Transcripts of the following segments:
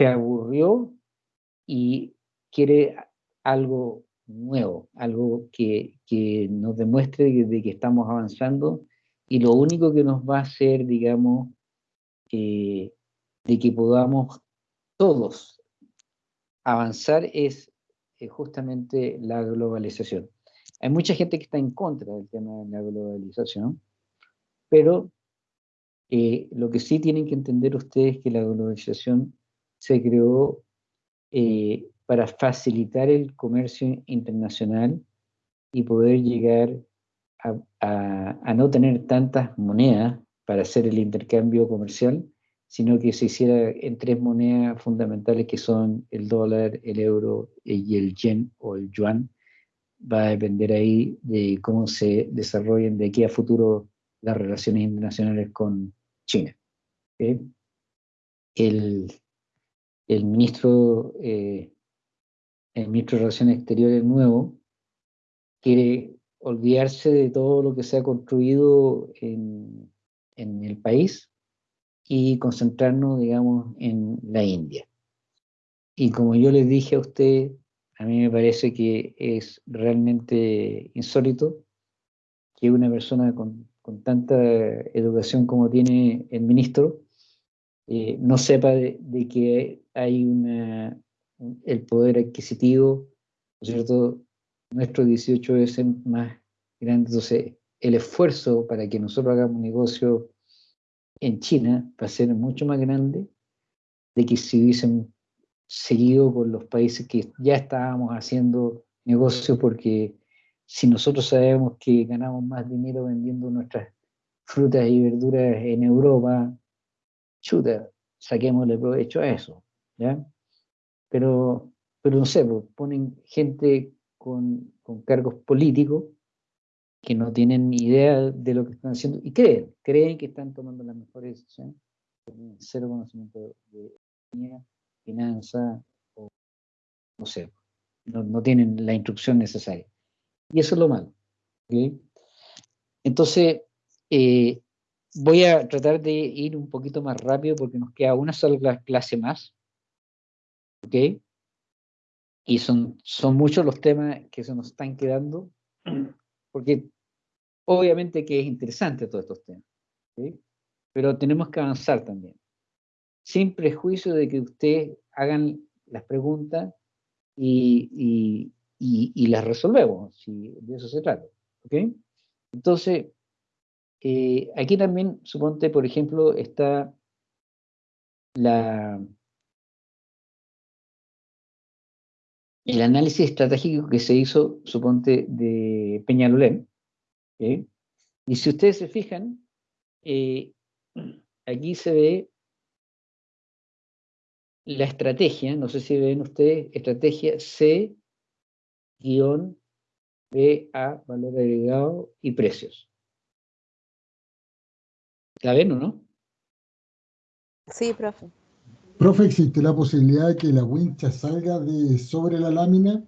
se aburrió y quiere algo nuevo, algo que, nos demuestre de que estamos avanzando y lo único que nos va a hacer, digamos, eh, de que podamos todos avanzar es eh, justamente la globalización. Hay mucha gente que está en contra del tema de la globalización, pero eh, lo que sí tienen que entender ustedes es que la globalización se creó eh, para facilitar el comercio internacional y poder llegar a, no tener tantas monedas para hacer el intercambio comercial, sino que se hiciera en tres monedas fundamentales que son el dólar, el euro y el yen o el yuan. Va a depender ahí de cómo se desarrollen de aquí a futuro las relaciones internacionales con China. El, el ministro, eh, el ministro de Relaciones Exteriores nuevo quiere olvidarse de todo lo que se ha construido en, en el país y concentrarnos, digamos, en la India. Y como yo les dije a usted, a mí me parece que es realmente insólito que una persona con, con tanta educación como tiene el ministro eh, no sepa de, que hay una, el poder adquisitivo, ¿no es cierto? Nuestro 18 es más grande, entonces el esfuerzo para que nosotros hagamos negocio en China va a ser mucho más grande de que si hubiesen seguido con los países que ya estábamos haciendo negocio, porque si nosotros sabemos que ganamos más dinero vendiendo nuestras frutas y verduras en Europa, chuta, saquémosle provecho a eso, ¿ya? Pero, pero no sé, pues, ponen gente con, con cargos políticos que no tienen idea de lo que están haciendo y creen, creen que están tomando las mejores decisiones, cero conocimiento de economía, finanza, o no sé, no, no, tienen la instrucción necesaria. Y eso es lo malo. Entonces, eh, voy a tratar de ir un poquito más rápido porque nos queda una sola clase más. ¿Ok? Y son, son muchos los temas que se nos están quedando, porque obviamente que es interesante todos estos temas. Pero tenemos que avanzar también. Sin prejuicio de que ustedes hagan las preguntas y, y, las resolvemos, si de eso se trata. ¿Ok? Entonces, eh, aquí también, suponte, por ejemplo, está la, el análisis estratégico que se hizo, suponte, de Peñalolén. Y si ustedes se fijan, eh, aquí se ve la estrategia, no sé si ven ustedes, estrategia C-BA, valor agregado y precios. ¿La ven o no? Sí, profe. Profe, ¿existe la posibilidad de que la wincha salga de sobre la lámina?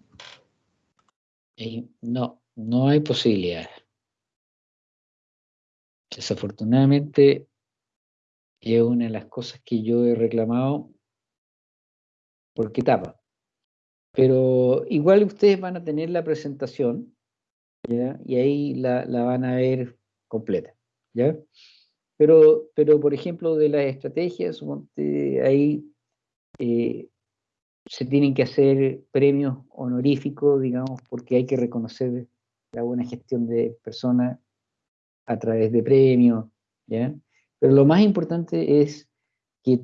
Eh, no, no hay posibilidad. Desafortunadamente, es una de las cosas que yo he reclamado porque tapa. Pero igual ustedes van a tener la presentación y ahí la, la, van a ver completa. ¿ya? Pero, pero por ejemplo, de las estrategias, ahí eh, se tienen que hacer premios honoríficos, digamos, porque hay que reconocer la buena gestión de personas a través de premios, ¿ya? Pero lo más importante es que...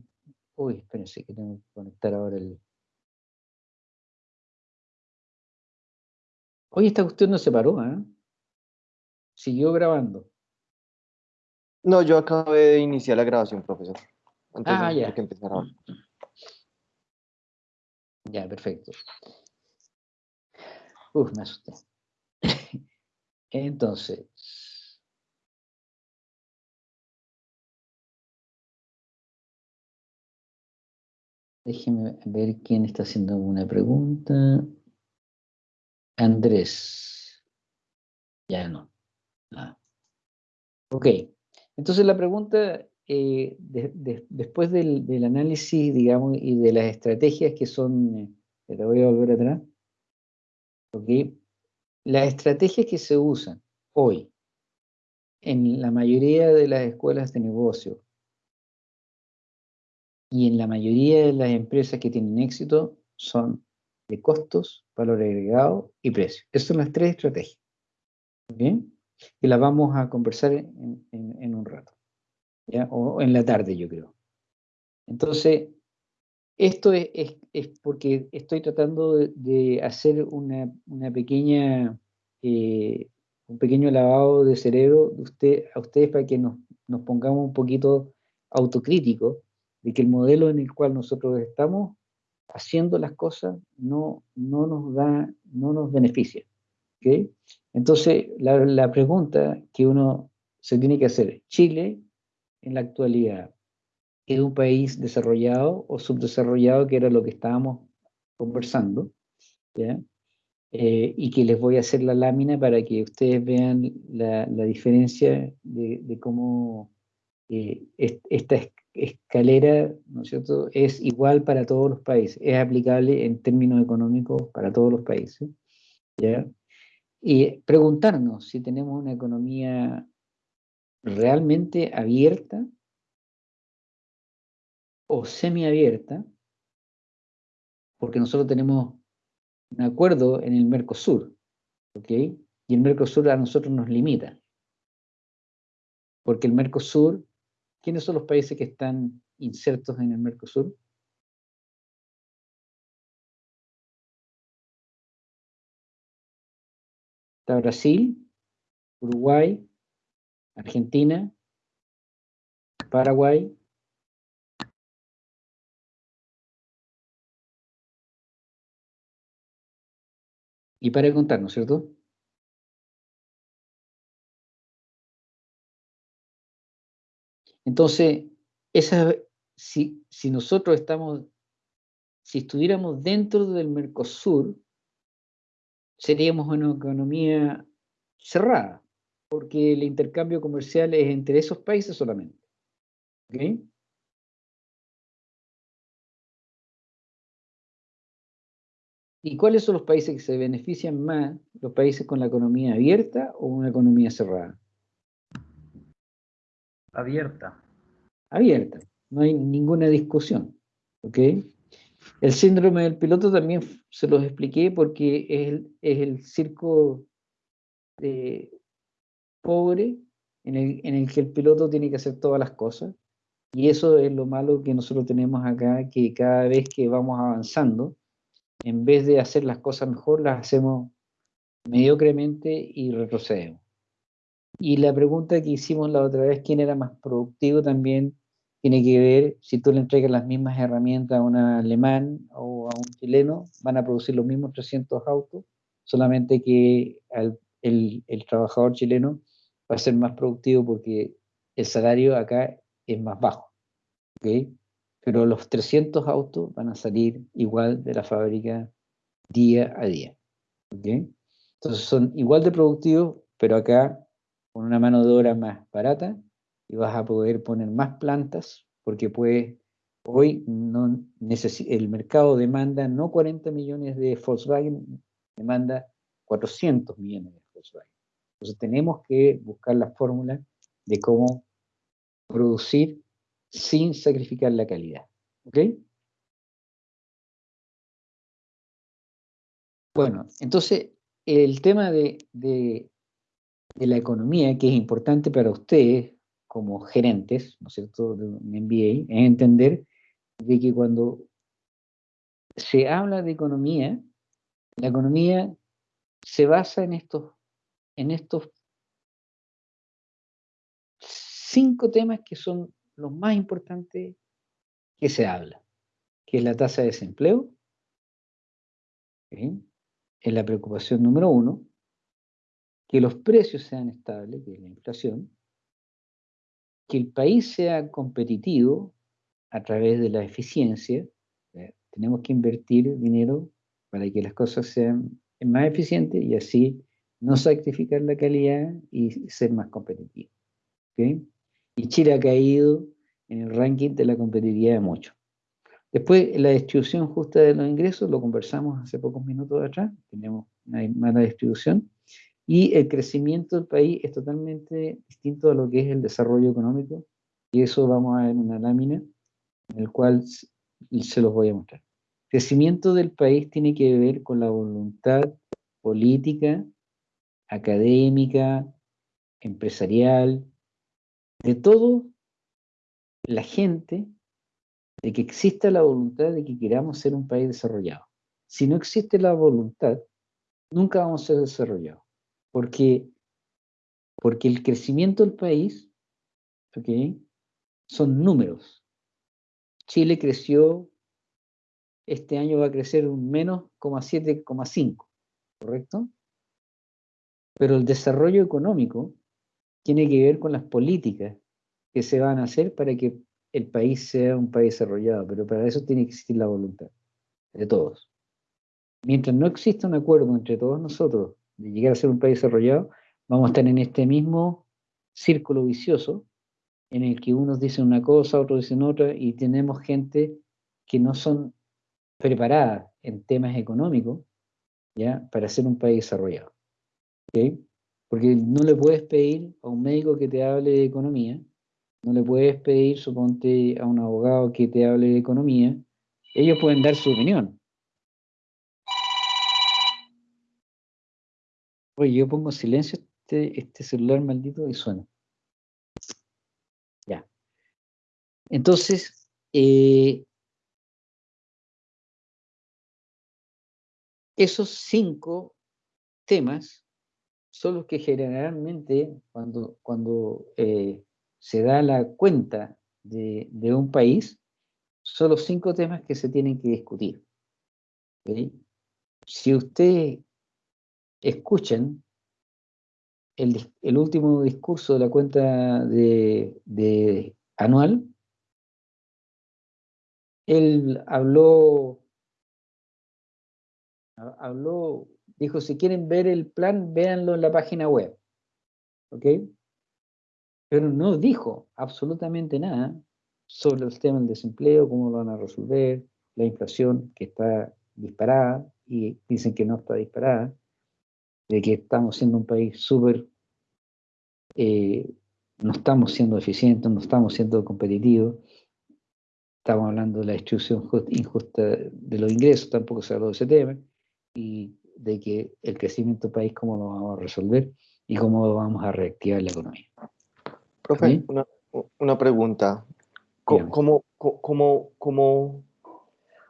Uy, espérense que tengo que conectar ahora el... Oye, esta cuestión no se paró, ¿eh? Siguió grabando. No, yo acabé de iniciar la grabación, profesor. Entonces, ah, ya. que empezar ahora. Ya, perfecto. Uf, me asusté. Entonces. Déjeme ver quién está haciendo alguna pregunta. Andrés. Ya no. Ah. Ok. Entonces la pregunta eh, después del, análisis, digamos, y de las estrategias que son, eh, te voy a volver atrás. Las estrategias que se usan hoy en la mayoría de las escuelas de negocio y en la mayoría de las empresas que tienen éxito son de costos, valor agregado y precio. Esas son las tres estrategias. ¿Bien? Y las vamos a conversar en, un rato. O en la tarde, yo creo. Entonces, esto es, porque estoy tratando de, hacer una, pequeña, eh, un pequeño lavado de cerebro de usted, a ustedes para que nos, nos pongamos un poquito autocríticos de que el modelo en el cual nosotros estamos haciendo las cosas no, no nos da, no nos beneficia. Entonces, la, pregunta que uno se tiene que hacer, Chile en la actualidad es un país desarrollado o subdesarrollado, que era lo que estábamos conversando, ¿ya? Eh, y que les voy a hacer la lámina para que ustedes vean la, diferencia de, de cómo eh, esta escalera, ¿no es cierto?, es igual para todos los países, es aplicable en términos económicos para todos los países, ¿ya? Y preguntarnos si tenemos una economía realmente abierta o semiabierta, porque nosotros tenemos un acuerdo en el Mercosur, ¿ok? Y el Mercosur a nosotros nos limita, porque el Mercosur ¿Quiénes son los países que están insertos en el Mercosur? Brasil, Uruguay, Argentina, Paraguay, y para contar, ¿no es cierto? Entonces, esa, si, si nosotros estamos, si estuviéramos dentro del Mercosur, seríamos una economía cerrada, porque el intercambio comercial es entre esos países solamente. ¿Okay? ¿Y cuáles son los países que se benefician más? ¿Los países con la economía abierta o una economía cerrada? Abierta. Abierta, no hay ninguna discusión. ¿ok? El síndrome del piloto también se los expliqué porque es el, circo de pobre en el, en el que el piloto tiene que hacer todas las cosas. Y eso es lo malo que nosotros tenemos acá, que cada vez que vamos avanzando, en vez de hacer las cosas mejor, las hacemos mediocremente y retrocedemos. Y la pregunta que hicimos la otra vez, ¿quién era más productivo? También tiene que ver, si tú le entregas las mismas herramientas a un alemán o a un chileno, van a producir los mismos 300 autos, solamente que el, el, trabajador chileno va a ser más productivo porque el salario acá es más bajo. ¿okay? Pero los 300 autos van a salir igual de la fábrica día a día. ¿okay? Entonces son igual de productivos, pero acá con una mano de obra más barata y vas a poder poner más plantas porque puedes, hoy el mercado demanda no 40 millones de Volkswagen, demanda 400 millones de Volkswagen. Entonces tenemos que buscar la fórmula de cómo producir sin sacrificar la calidad. ¿Ok? Bueno, entonces el tema de, de la economía, que es importante para ustedes como gerentes, ¿no es cierto?, de un MBA, es entender de que cuando se habla de economía, la economía se basa en estos, cinco temas que son los más importantes que se habla, que es la tasa de desempleo, es la preocupación número uno, que los precios sean estables, que es la inflación, que el país sea competitivo a través de la eficiencia, tenemos que invertir dinero para que las cosas sean más eficientes y así no sacrificar la calidad y ser más competitivo. Y Chile ha caído en el ranking de la competitividad de muchos. Después, la distribución justa de los ingresos, lo conversamos hace pocos minutos atrás, tenemos una mala distribución, y el crecimiento del país es totalmente distinto a lo que es el desarrollo económico, y eso vamos a ver en una lámina, en el cual se los voy a mostrar. El crecimiento del país tiene que ver con la voluntad política, académica, empresarial, de todo la gente, de que exista la voluntad de que queramos ser un país desarrollado. Si no existe la voluntad, nunca vamos a ser desarrollados. Porque, porque el crecimiento del país son números. Chile creció, este año va a crecer un menos 7,5, ¿correcto? Pero el desarrollo económico tiene que ver con las políticas que se van a hacer para que el país sea un país desarrollado, pero para eso tiene que existir la voluntad de todos. Mientras no exista un acuerdo entre todos nosotros de llegar a ser un país desarrollado, vamos a estar en este mismo círculo vicioso en el que unos dicen una cosa, otros dicen otra, y tenemos gente que no son preparadas en temas económicos ¿ya? para ser un país desarrollado. Porque no le puedes pedir a un médico que te hable de economía, no le puedes pedir, suponte, a un abogado que te hable de economía, ellos pueden dar su opinión. Oye, yo pongo silencio este, este celular maldito y suena. Ya. Entonces, eh, esos cinco temas son los que generalmente cuando, cuando eh, se da la cuenta de, un país, son los cinco temas que se tienen que discutir. Si ustedes escuchan el, último discurso de la cuenta de, anual, él habló, habló, dijo, si quieren ver el plan, véanlo en la página web. ¿Ok? pero no dijo absolutamente nada sobre el tema del desempleo, cómo lo van a resolver, la inflación que está disparada y dicen que no está disparada, de que estamos siendo un país súper, eh, no estamos siendo eficientes, no estamos siendo competitivos, estamos hablando de la distribución injusta de los ingresos, tampoco se habló de ese tema, y de que el crecimiento del país, cómo lo vamos a resolver y cómo vamos a reactivar la economía. Profe, una, pregunta. ¿Cómo, cómo, cómo,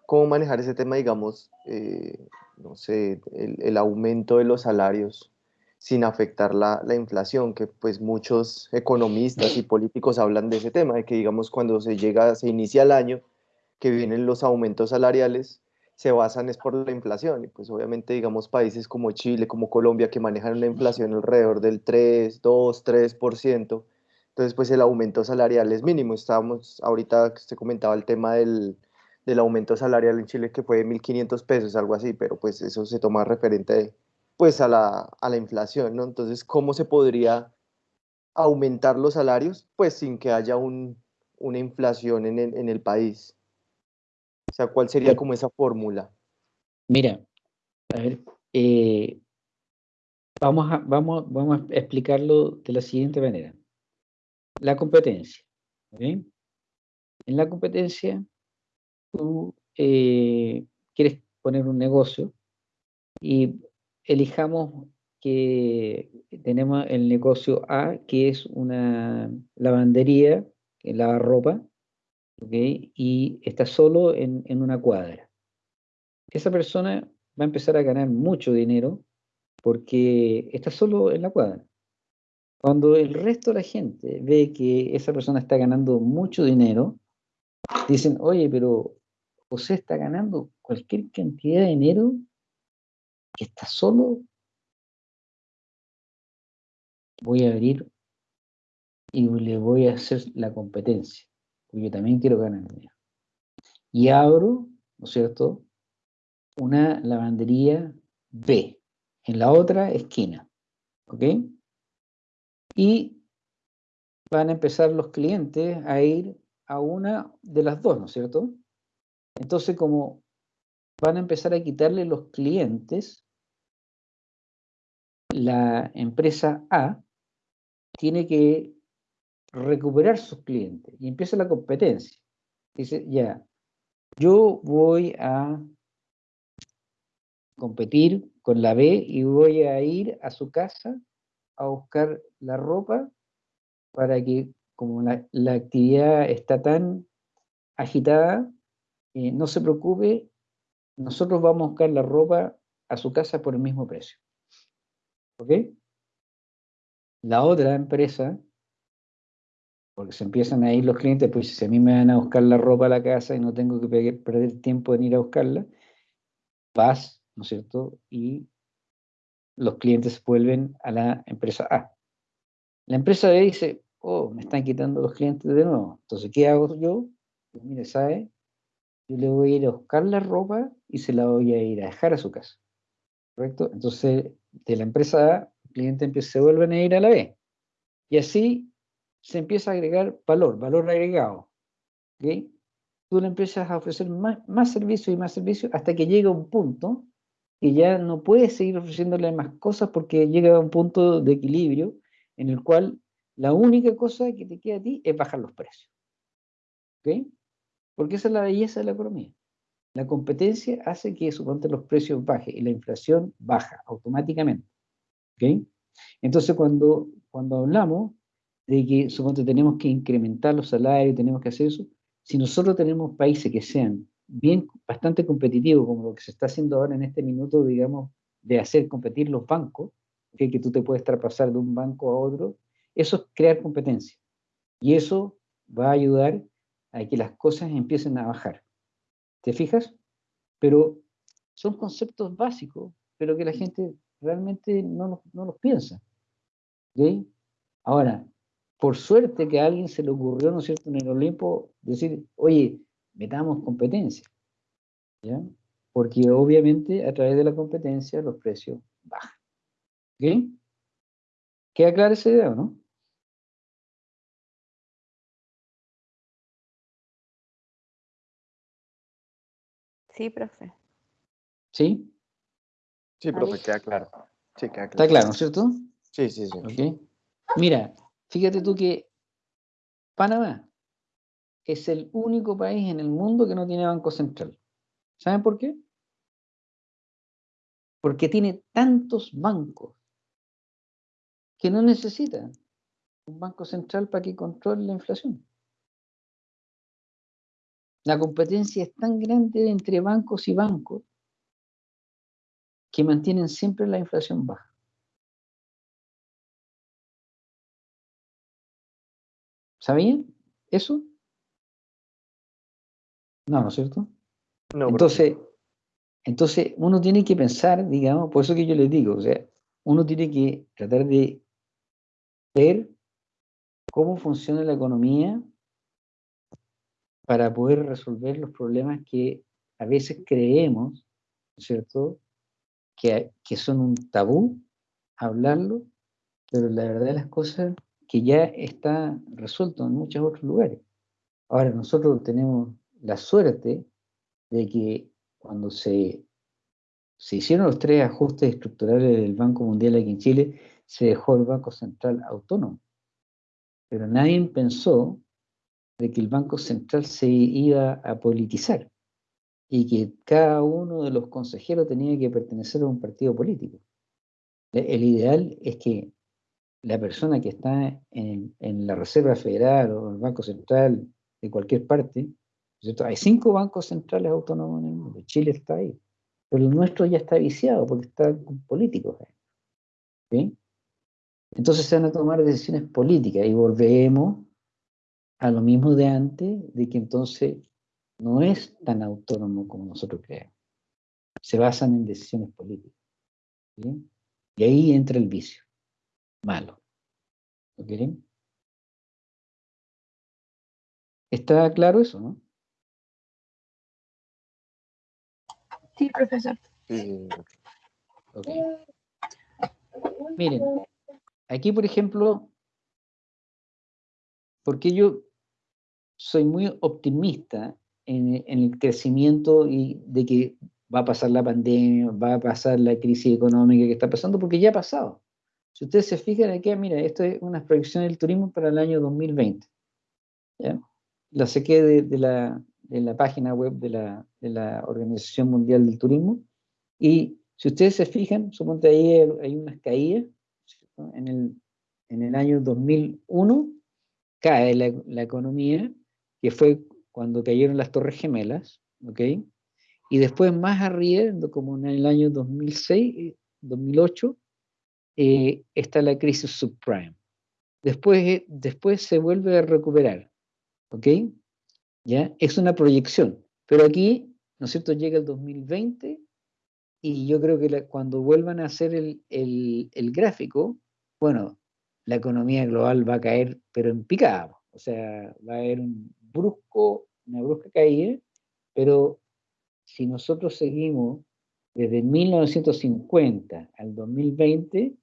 cómo, manejar ese tema, digamos, eh, no sé, el, aumento de los salarios sin afectar la, la, inflación? Que pues muchos economistas y políticos hablan de ese tema, de que digamos cuando se llega, se inicia el año, que vienen los aumentos salariales, se basan es por la inflación. Y pues obviamente, digamos, países como Chile, como Colombia, que manejan una inflación alrededor del 3, 2, 3%, entonces, pues el aumento salarial es mínimo. Estábamos, ahorita se comentaba el tema del, aumento salarial en Chile que fue de 1.500 pesos, algo así, pero pues eso se toma referente pues a la, inflación, ¿no? Entonces, ¿cómo se podría aumentar los salarios? Pues sin que haya una inflación en el, país. O sea, ¿cuál sería como esa fórmula? Mira, a ver, eh, vamos, a, vamos, vamos a explicarlo de la siguiente manera la competencia. En la competencia, tú eh, quieres poner un negocio y elijamos que tenemos el negocio A, que es una lavandería que lava ropa, y está solo en, en una cuadra. Esa persona va a empezar a ganar mucho dinero porque está solo en la cuadra. Cuando el resto de la gente ve que esa persona está ganando mucho dinero, dicen, oye, pero José está ganando cualquier cantidad de dinero que está solo. Voy a abrir y le voy a hacer la competencia, porque yo también quiero ganar dinero. Y abro, ¿no es cierto?, una lavandería B en la otra esquina. ¿Ok? y van a empezar los clientes a ir a una de las dos, ¿no es cierto? Entonces, como van a empezar a quitarle los clientes, la empresa A tiene que recuperar sus clientes y empieza la competencia. Dice, ya, yo voy a competir con la B y voy a ir a su casa a buscar la ropa para que como la, actividad está tan agitada, eh, no se preocupe, nosotros vamos a buscar la ropa a su casa por el mismo precio. ¿Ok? La otra empresa, porque se empiezan a ir los clientes, pues si a mí me van a buscar la ropa a la casa y no tengo que perder tiempo en ir a buscarla, vas, ¿no es cierto? Y los clientes vuelven a la empresa A. La empresa B dice, oh, me están quitando los clientes de nuevo. Entonces, ¿qué hago yo? Pues, mire, ¿sabe? Yo le voy a ir a buscar la ropa y se la voy a ir a dejar a su casa. ¿Correcto? Entonces, de la empresa A, el cliente empieza, se vuelven a ir a la B. Y así se empieza a agregar valor, valor agregado. ¿Ok? Tú le empiezas a ofrecer más, más servicios y más servicios hasta que llega un punto que ya no puedes seguir ofreciéndole más cosas porque llega a un punto de equilibrio en el cual la única cosa que te queda a ti es bajar los precios. ¿Ok? Porque esa es la belleza de la economía. La competencia hace que, suponte, los precios bajen y la inflación baja automáticamente. ¿Ok? Entonces, cuando, cuando hablamos de que, suponte, tenemos que incrementar los salarios, tenemos que hacer eso, si nosotros tenemos países que sean bien, bastante competitivo, como lo que se está haciendo ahora en este minuto, digamos, de hacer competir los bancos, que, que tú te puedes traspasar de un banco a otro, eso es crear competencia. Y eso va a ayudar a que las cosas empiecen a bajar. ¿Te fijas? Pero son conceptos básicos, pero que la gente realmente no, no los piensa. ¿Ok? Ahora, por suerte que a alguien se le ocurrió, ¿no es cierto?, en el Olimpo, decir, oye, metamos competencia. ¿ya? Porque obviamente a través de la competencia los precios bajan. ¿Ok? ¿Queda clara esa idea o no? Sí, profe. ¿Sí? Sí, profe, queda claro. Sí, queda claro. ¿Está claro, ¿no es cierto? Sí, sí, sí. Ok. Mira, fíjate tú que Panamá es el único país en el mundo que no tiene banco central. ¿Saben por qué? Porque tiene tantos bancos que no necesita un banco central para que controle la inflación. La competencia es tan grande entre bancos y bancos que mantienen siempre la inflación baja. ¿Sabían eso? No, ¿no es cierto? No, entonces, entonces, uno tiene que pensar, digamos, por eso que yo les digo, o sea, uno tiene que tratar de ver cómo funciona la economía para poder resolver los problemas que a veces creemos, ¿no es cierto?, que, que son un tabú hablarlo, pero la verdad de las cosas que ya está resuelto en muchos otros lugares. Ahora, nosotros tenemos la suerte de que cuando se, se hicieron los tres ajustes estructurales del Banco Mundial aquí en Chile, se dejó el Banco Central autónomo. Pero nadie pensó de que el Banco Central se iba a politizar y que cada uno de los consejeros tenía que pertenecer a un partido político. El ideal es que la persona que está en, en la Reserva Federal o el Banco Central de cualquier parte hay cinco bancos centrales autónomos en el mundo. Chile está ahí. Pero el nuestro ya está viciado porque está con políticos. Entonces se van a tomar decisiones políticas y volvemos a lo mismo de antes, de que entonces no es tan autónomo como nosotros creemos. Se basan en decisiones políticas. Y ahí entra el vicio. Malo. ¿Ok? ¿Está claro eso, no? Sí, profesor. Miren, aquí por ejemplo, porque yo, soy muy optimista en, el crecimiento y de que va a pasar la pandemia, va a pasar la crisis económica que está pasando, porque ya ha pasado. Si ustedes se fijan aquí, mira, esto es una proyección del turismo para el año 2020. La saqué de, la, página web de la, de la Organización Mundial del Turismo. Y si ustedes se fijan, suponte ahí hay unas caídas. En el, en el año 2001 cae la, la economía, que fue cuando cayeron las Torres Gemelas, ¿ok? Y después más arriba, como en el año 2006, 2008, eh, está la crisis subprime. Después, eh, después se vuelve a recuperar, ¿ok? ¿Ya? Es una proyección, pero aquí, ¿no es cierto?, llega el 2020 y yo creo que cuando vuelvan a hacer el, el, gráfico, bueno, la economía global va a caer, pero en picada, o sea, va a haber un una brusca caída, pero si nosotros seguimos desde 1950 al 2020,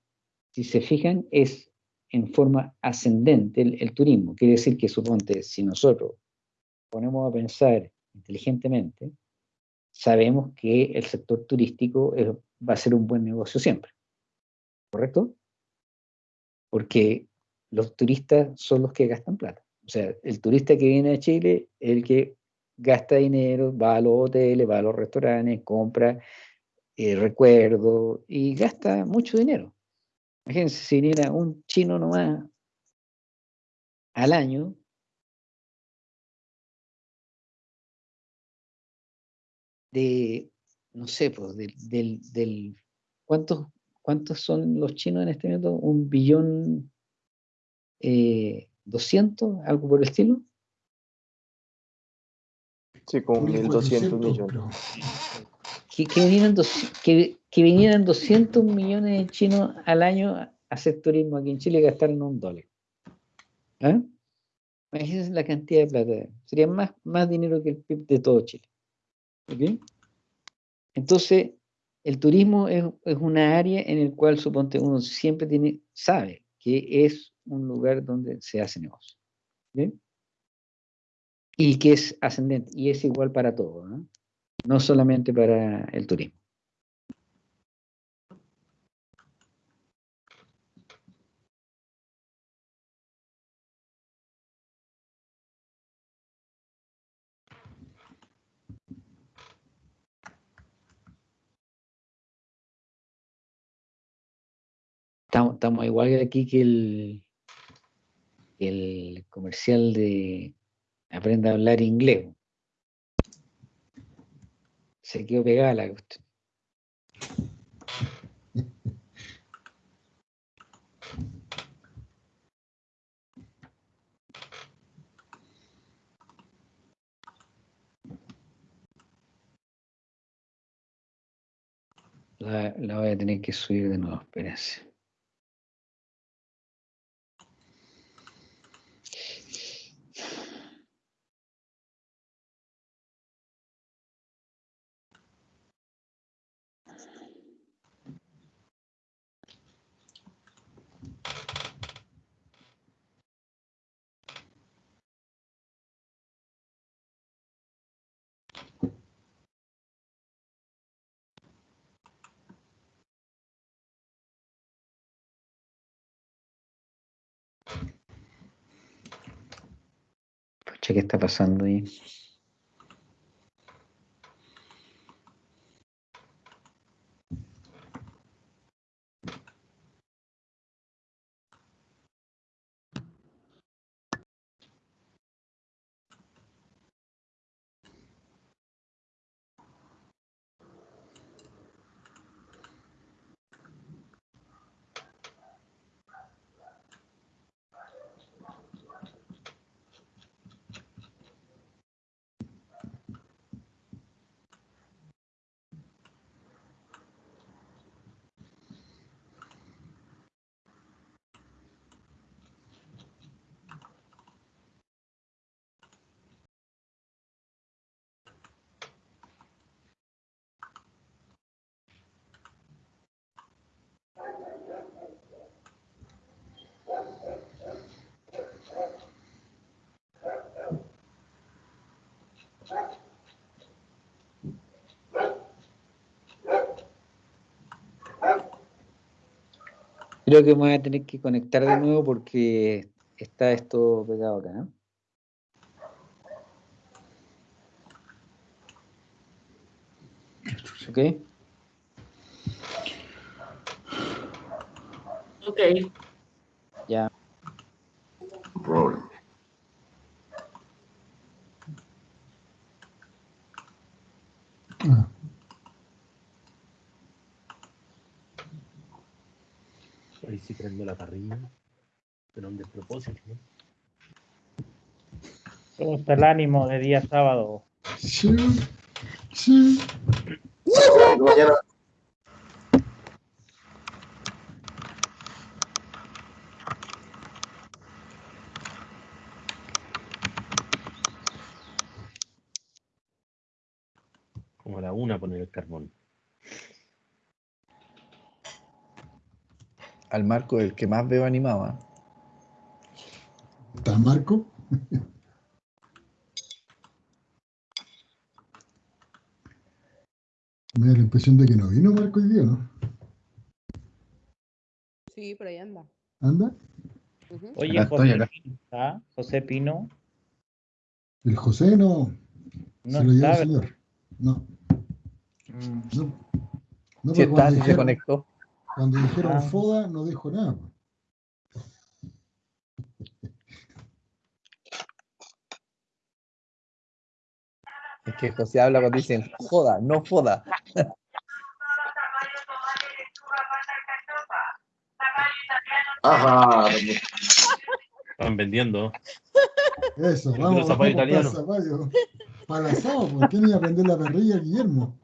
si se fijan, es en forma ascendente el, turismo. Quiere decir que, suponte, si nosotros ponemos a pensar inteligentemente, sabemos que el sector turístico va a ser un buen negocio siempre. ¿Correcto? Porque los turistas son los que gastan plata. O sea, el turista que viene a Chile el que gasta dinero, va a los hoteles, va a los restaurantes, compra eh, recuerdos y gasta mucho dinero. Imagínense, si viniera un chino nomás al año, de, no sé, pues, del, del, ¿cuántos, ¿cuántos son los chinos en este momento? Un billón eh, 200, algo por el estilo. Sí, como 1.200 millones. Que, que, vinieran que, que, vinieran 200 millones de chinos al año a hacer turismo aquí en Chile y gastaron un dólar. ¿Ah? Imagínense la cantidad de plata. Sería más, más dinero que el PIB de todo Chile. ¿Okay? Entonces, el turismo es, es, una área en el cual, suponte, uno siempre tiene, sabe que es un lugar donde se hace negocio. ¿bien? Y que es ascendente, y es igual para todo, ¿no? solamente para el turismo. Estamos, estamos igual aquí que el, el comercial de Aprenda a hablar inglés. Se quedó pegada la cuestión. La, la, voy a tener que subir de nuevo, espérense. ¿Qué está pasando ahí? Creo que me voy a tener que conectar de nuevo porque está esto pegado acá. ¿no? ¿Ok? Ok. Ya. Problem. Ah, Ahí sí prendo la parrilla. Pero un despropósito, ¿no? ¿Cómo está el ánimo de día sábado? sí, sí. Mañana, Como a la una poner el carbón. Al Marco, el que más veo animado. ¿Está Marco? Me da la impresión de que no vino Marco hoy día, ¿no? Sí, por ahí anda. ¿Anda? Oye, Acá José, ¿está? José Pino El José no, no se lo lleva el señor. No, Mm. no. No, Si está, se dijeron, conectó. Cuando dijeron Ah. FODA no dijo nada. Es que José habla cuando dicen joda, no foda. ajá, Están vendiendo. Eso, Yo vamos, zapallo para italiano. zapallo. Para el asado, ¿por qué no iba a prender la perrilla Guillermo?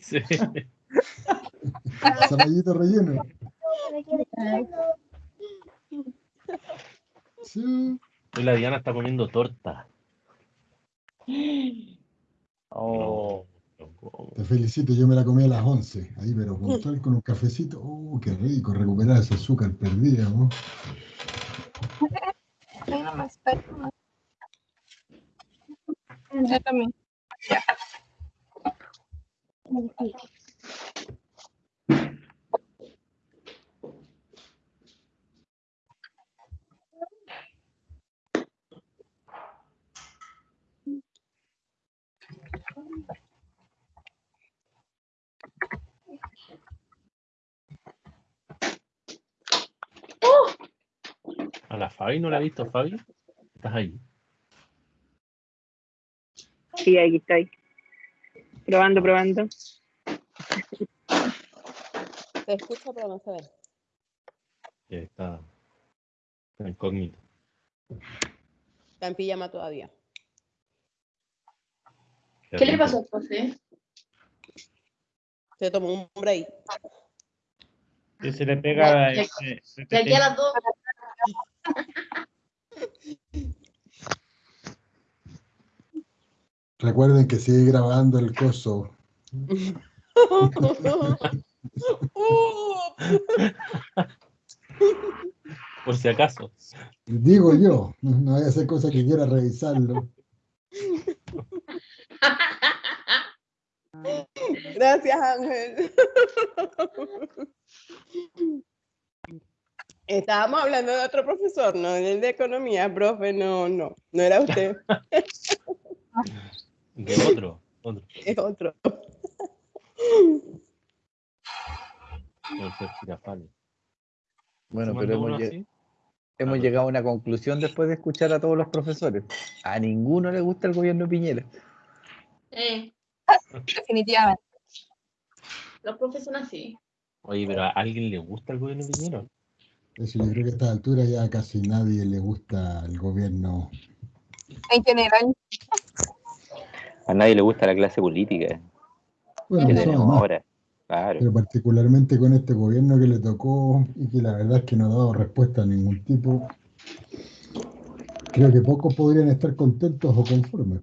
Sí. Zapallito relleno. Sí. Hoy la Diana está comiendo torta. Oh, Te felicito, yo me la comí a las 11, ahí, pero puntual con un cafecito. ¡Uh, qué rico! Recuperar ese azúcar perdida, ¿no? Yo también. A la Fabi no la he visto, Fabi. Estás ahí. Sí, aquí estoy. Probando, probando. Se escucha, pero no se ve. Que está, está incógnito. Está en pijama todavía. ¿Qué le pasó a José? Se tomó un break. si se le pega. Ya- eh, eh, De aquí a las dos. Recuerden que sigue grabando el coso. Por si acaso. Digo yo, no, vaya a hacer cosa que quiera revisarlo. Gracias, Ángel. Estábamos hablando de otro profesor, no del de economía, profe, no, no, no era usted, De otro. Otro. es otro. Por ser Girafales. Bueno, ¿Se pero hemos, llegado a una conclusión después de escuchar a todos los profesores. A ninguno le gusta el gobierno de Piñera. Eh, Definitivamente. los profes son así. Oye, pero ¿a alguien le gusta el gobierno de Piñera? Eso yo creo que a esta altura ya casi nadie le gusta el gobierno. En general. A nadie le gusta la clase política Bueno, que tenemos ahora. Claro. pero particularmente con este gobierno que le tocó y que la verdad es que no ha dado respuesta a ningún tipo. Creo que pocos podrían estar contentos o conformes.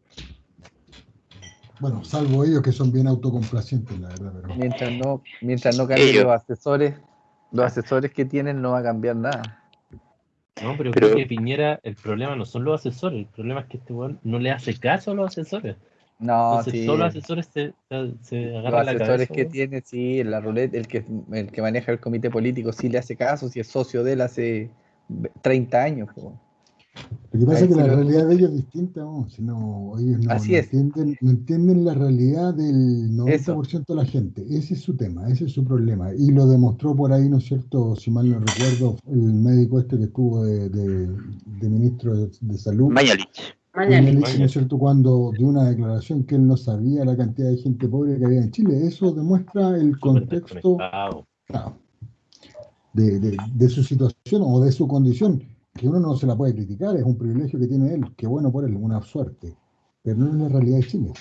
Bueno, salvo ellos que son bien autocomplacientes, la verdad, pero Mientras no, mientras no cambien Ellos. los asesores, los asesores que tienen no va a cambiar nada. No, pero, Pero- creo que Piñera, el problema no son los asesores, el problema es que este weón no le hace caso a los asesores. No, Entonces, sí. todos los asesores se, se, se Los agarran la asesores cabeza. que weón. tiene, sí, la ruleta, el que, el que maneja el comité político, sí le hace caso, si es socio de él hace 30 años. po. Lo que pasa Ahí es que la lo- realidad de ellos es distinta, ¿no? Si no, ellos no, Así no es. entienden, no entienden la realidad del Eso. 90% de la gente. Ese es su tema, ese es su problema. Y lo demostró por ahí, ¿no es cierto? Si mal no recuerdo, el médico este que estuvo de, de- de ministro de, de Salud. Mañalich. Mañalich, ¿no es cierto? Cuando dio una declaración que él no sabía la cantidad de gente pobre que había en Chile. Eso demuestra el contexto claro, de, de- de su situación o de su condición, que uno no se la puede criticar, es un privilegio que tiene él, que bueno por él, una suerte, pero no es la realidad de Chile.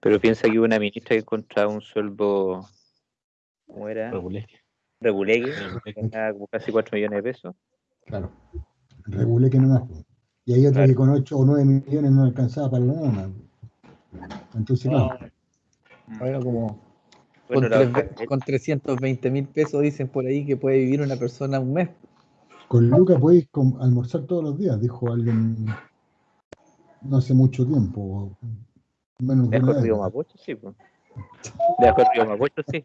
Pero piensa que hubo una ministra que encontraba un sueldo, ¿cómo era? Reguleque, Reguleque. como casi 4 millones de pesos. Claro, regulé que no más. Y hay otra Claro. que con 8 o 9 millones no alcanzaba para la nada. Entonces, claro, Bueno, como Bueno, con, la tres- otra- con 320 mil pesos dicen por ahí que puede vivir una persona un mes. con Luca podéis almorzar todos los días, dijo alguien no hace mucho tiempo, menos de del río. Mapocho, sí. Pues. Debajo del río Mapocho, sí.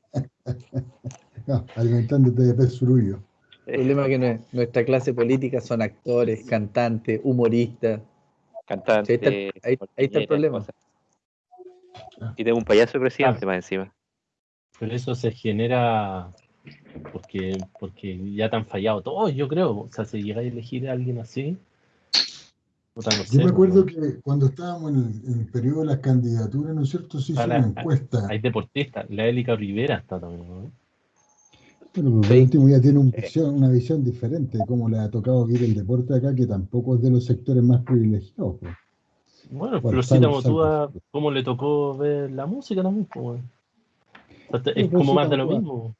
Ah, alimentándote de pez surullo. El problema es que nue- nuestra clase política son actores, cantantes, humoristas. Cantante. Ahí está el- ahí- ahí está el problema. cosas. Y tengo un payaso de presidente más encima. Pero eso se genera porque, porque ya te han fallado todos, yo creo. O sea, si llegáis a elegir a alguien así, no sé, Yo me acuerdo que cuando estábamos en el, en el periodo de las candidaturas, ¿no es cierto? Se hizo Ahora, una encuesta. Hay deportistas, la Élica Rivera está también, ¿no? Pero por último ya tiene un visión- una visión diferente de cómo le ha tocado vivir el deporte acá, que tampoco es de los sectores más privilegiados. pues. Bueno, Bueno, Florcita Motúa, ¿cómo le tocó ver la música también? pues, weón? O sea, te- es Pero como más de lo mismo.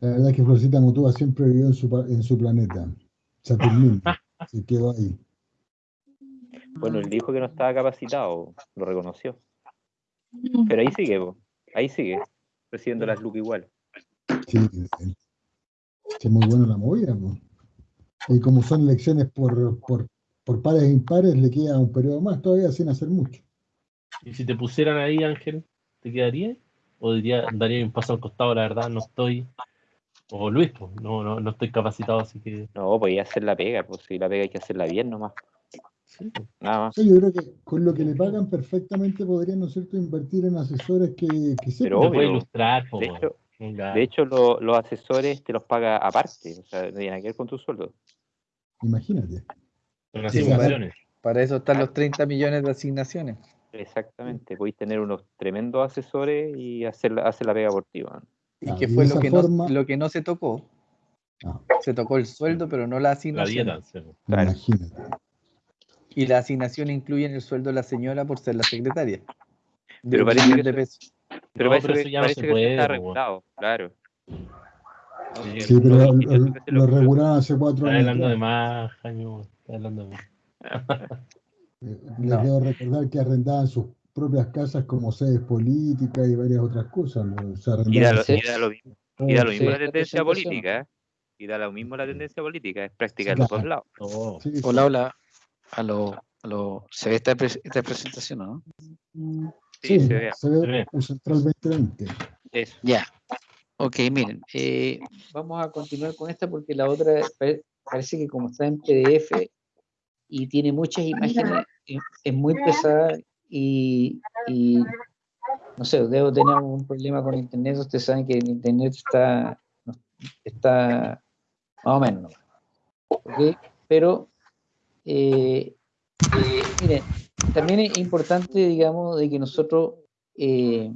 La verdad es que Florcita Motúa siempre vivió en su, pa- en su planeta, Saturnino. Se quedó ahí. Bueno, él dijo que no estaba capacitado, lo reconoció. Pero ahí sigue, po. ahí sigue, recibiendo las lucas igual. Sí, sí, es muy buena la movida. pues. Y como son elecciones por, por, por pares e impares, le queda un periodo más todavía sin hacer mucho. Y si te pusieran ahí, Ángel, ¿te quedaría? ¿O diría, daría un paso al costado, la verdad, no estoy? O Luis, pues, no, no, no estoy capacitado, así que. No, podía hacer la pega, pues si la pega hay que hacerla bien nomás. Sí. Nada más. Sí, yo creo que con lo que le pagan perfectamente podrían, ¿no es cierto?, invertir en asesores que, que sepan. Pero Te puede obvio. ilustrar, De hecho, Venga. de hecho lo- los asesores te los paga aparte, o sea, no tiene nada que ver con tu sueldo. Imagínate. Asignaciones. Para eso están los 30 millones de asignaciones. Exactamente, podéis tener unos tremendos asesores y hacer, la- hacer la pega por ti. Y Claro, que fue lo que, forma- no, lo que no se tocó. Ah. Se tocó el sueldo, pero no la La asignación. dieta. sí, po. Claro. Imagínate. Y la asignación incluye el sueldo de la señora por ser la secretaria. De Pero parece que de eso- pesos. Pero No, parece pero eso ya no parece se que está puede, po, regulado, claro. Sí, Sí, pero lo, lo- que se lo lo- regularon hace cuatro Está años. hablando de más, Jaime, está hablando de más. Les debo recordar que arrendaban sus propias casas como sedes políticas y varias otras cosas. ¿no? Se Y da, lo, y da lo mismo, y da lo Sí, mismo la la tendencia política, ¿eh? Y da lo mismo la tendencia política, es práctica Sí, de los dos claro. lados. Oh, Sí, sí. Hola, hola. A lo, a lo, ¿Se ve esta, esta presentación o no? Sí, Sí, se ve. se ve un Central 2020. Eso. Ya. Ok, miren. Eh, vamos a continuar con esta porque la otra pare- parece que como está en PDF y tiene muchas imágenes, eh, es muy pesada y, y, no sé, debo tener un problema con internet. Ustedes saben que el internet está, no, está más o menos. nomás. ¿ok? Pero, eh, eh, también es importante, digamos, de que nosotros eh,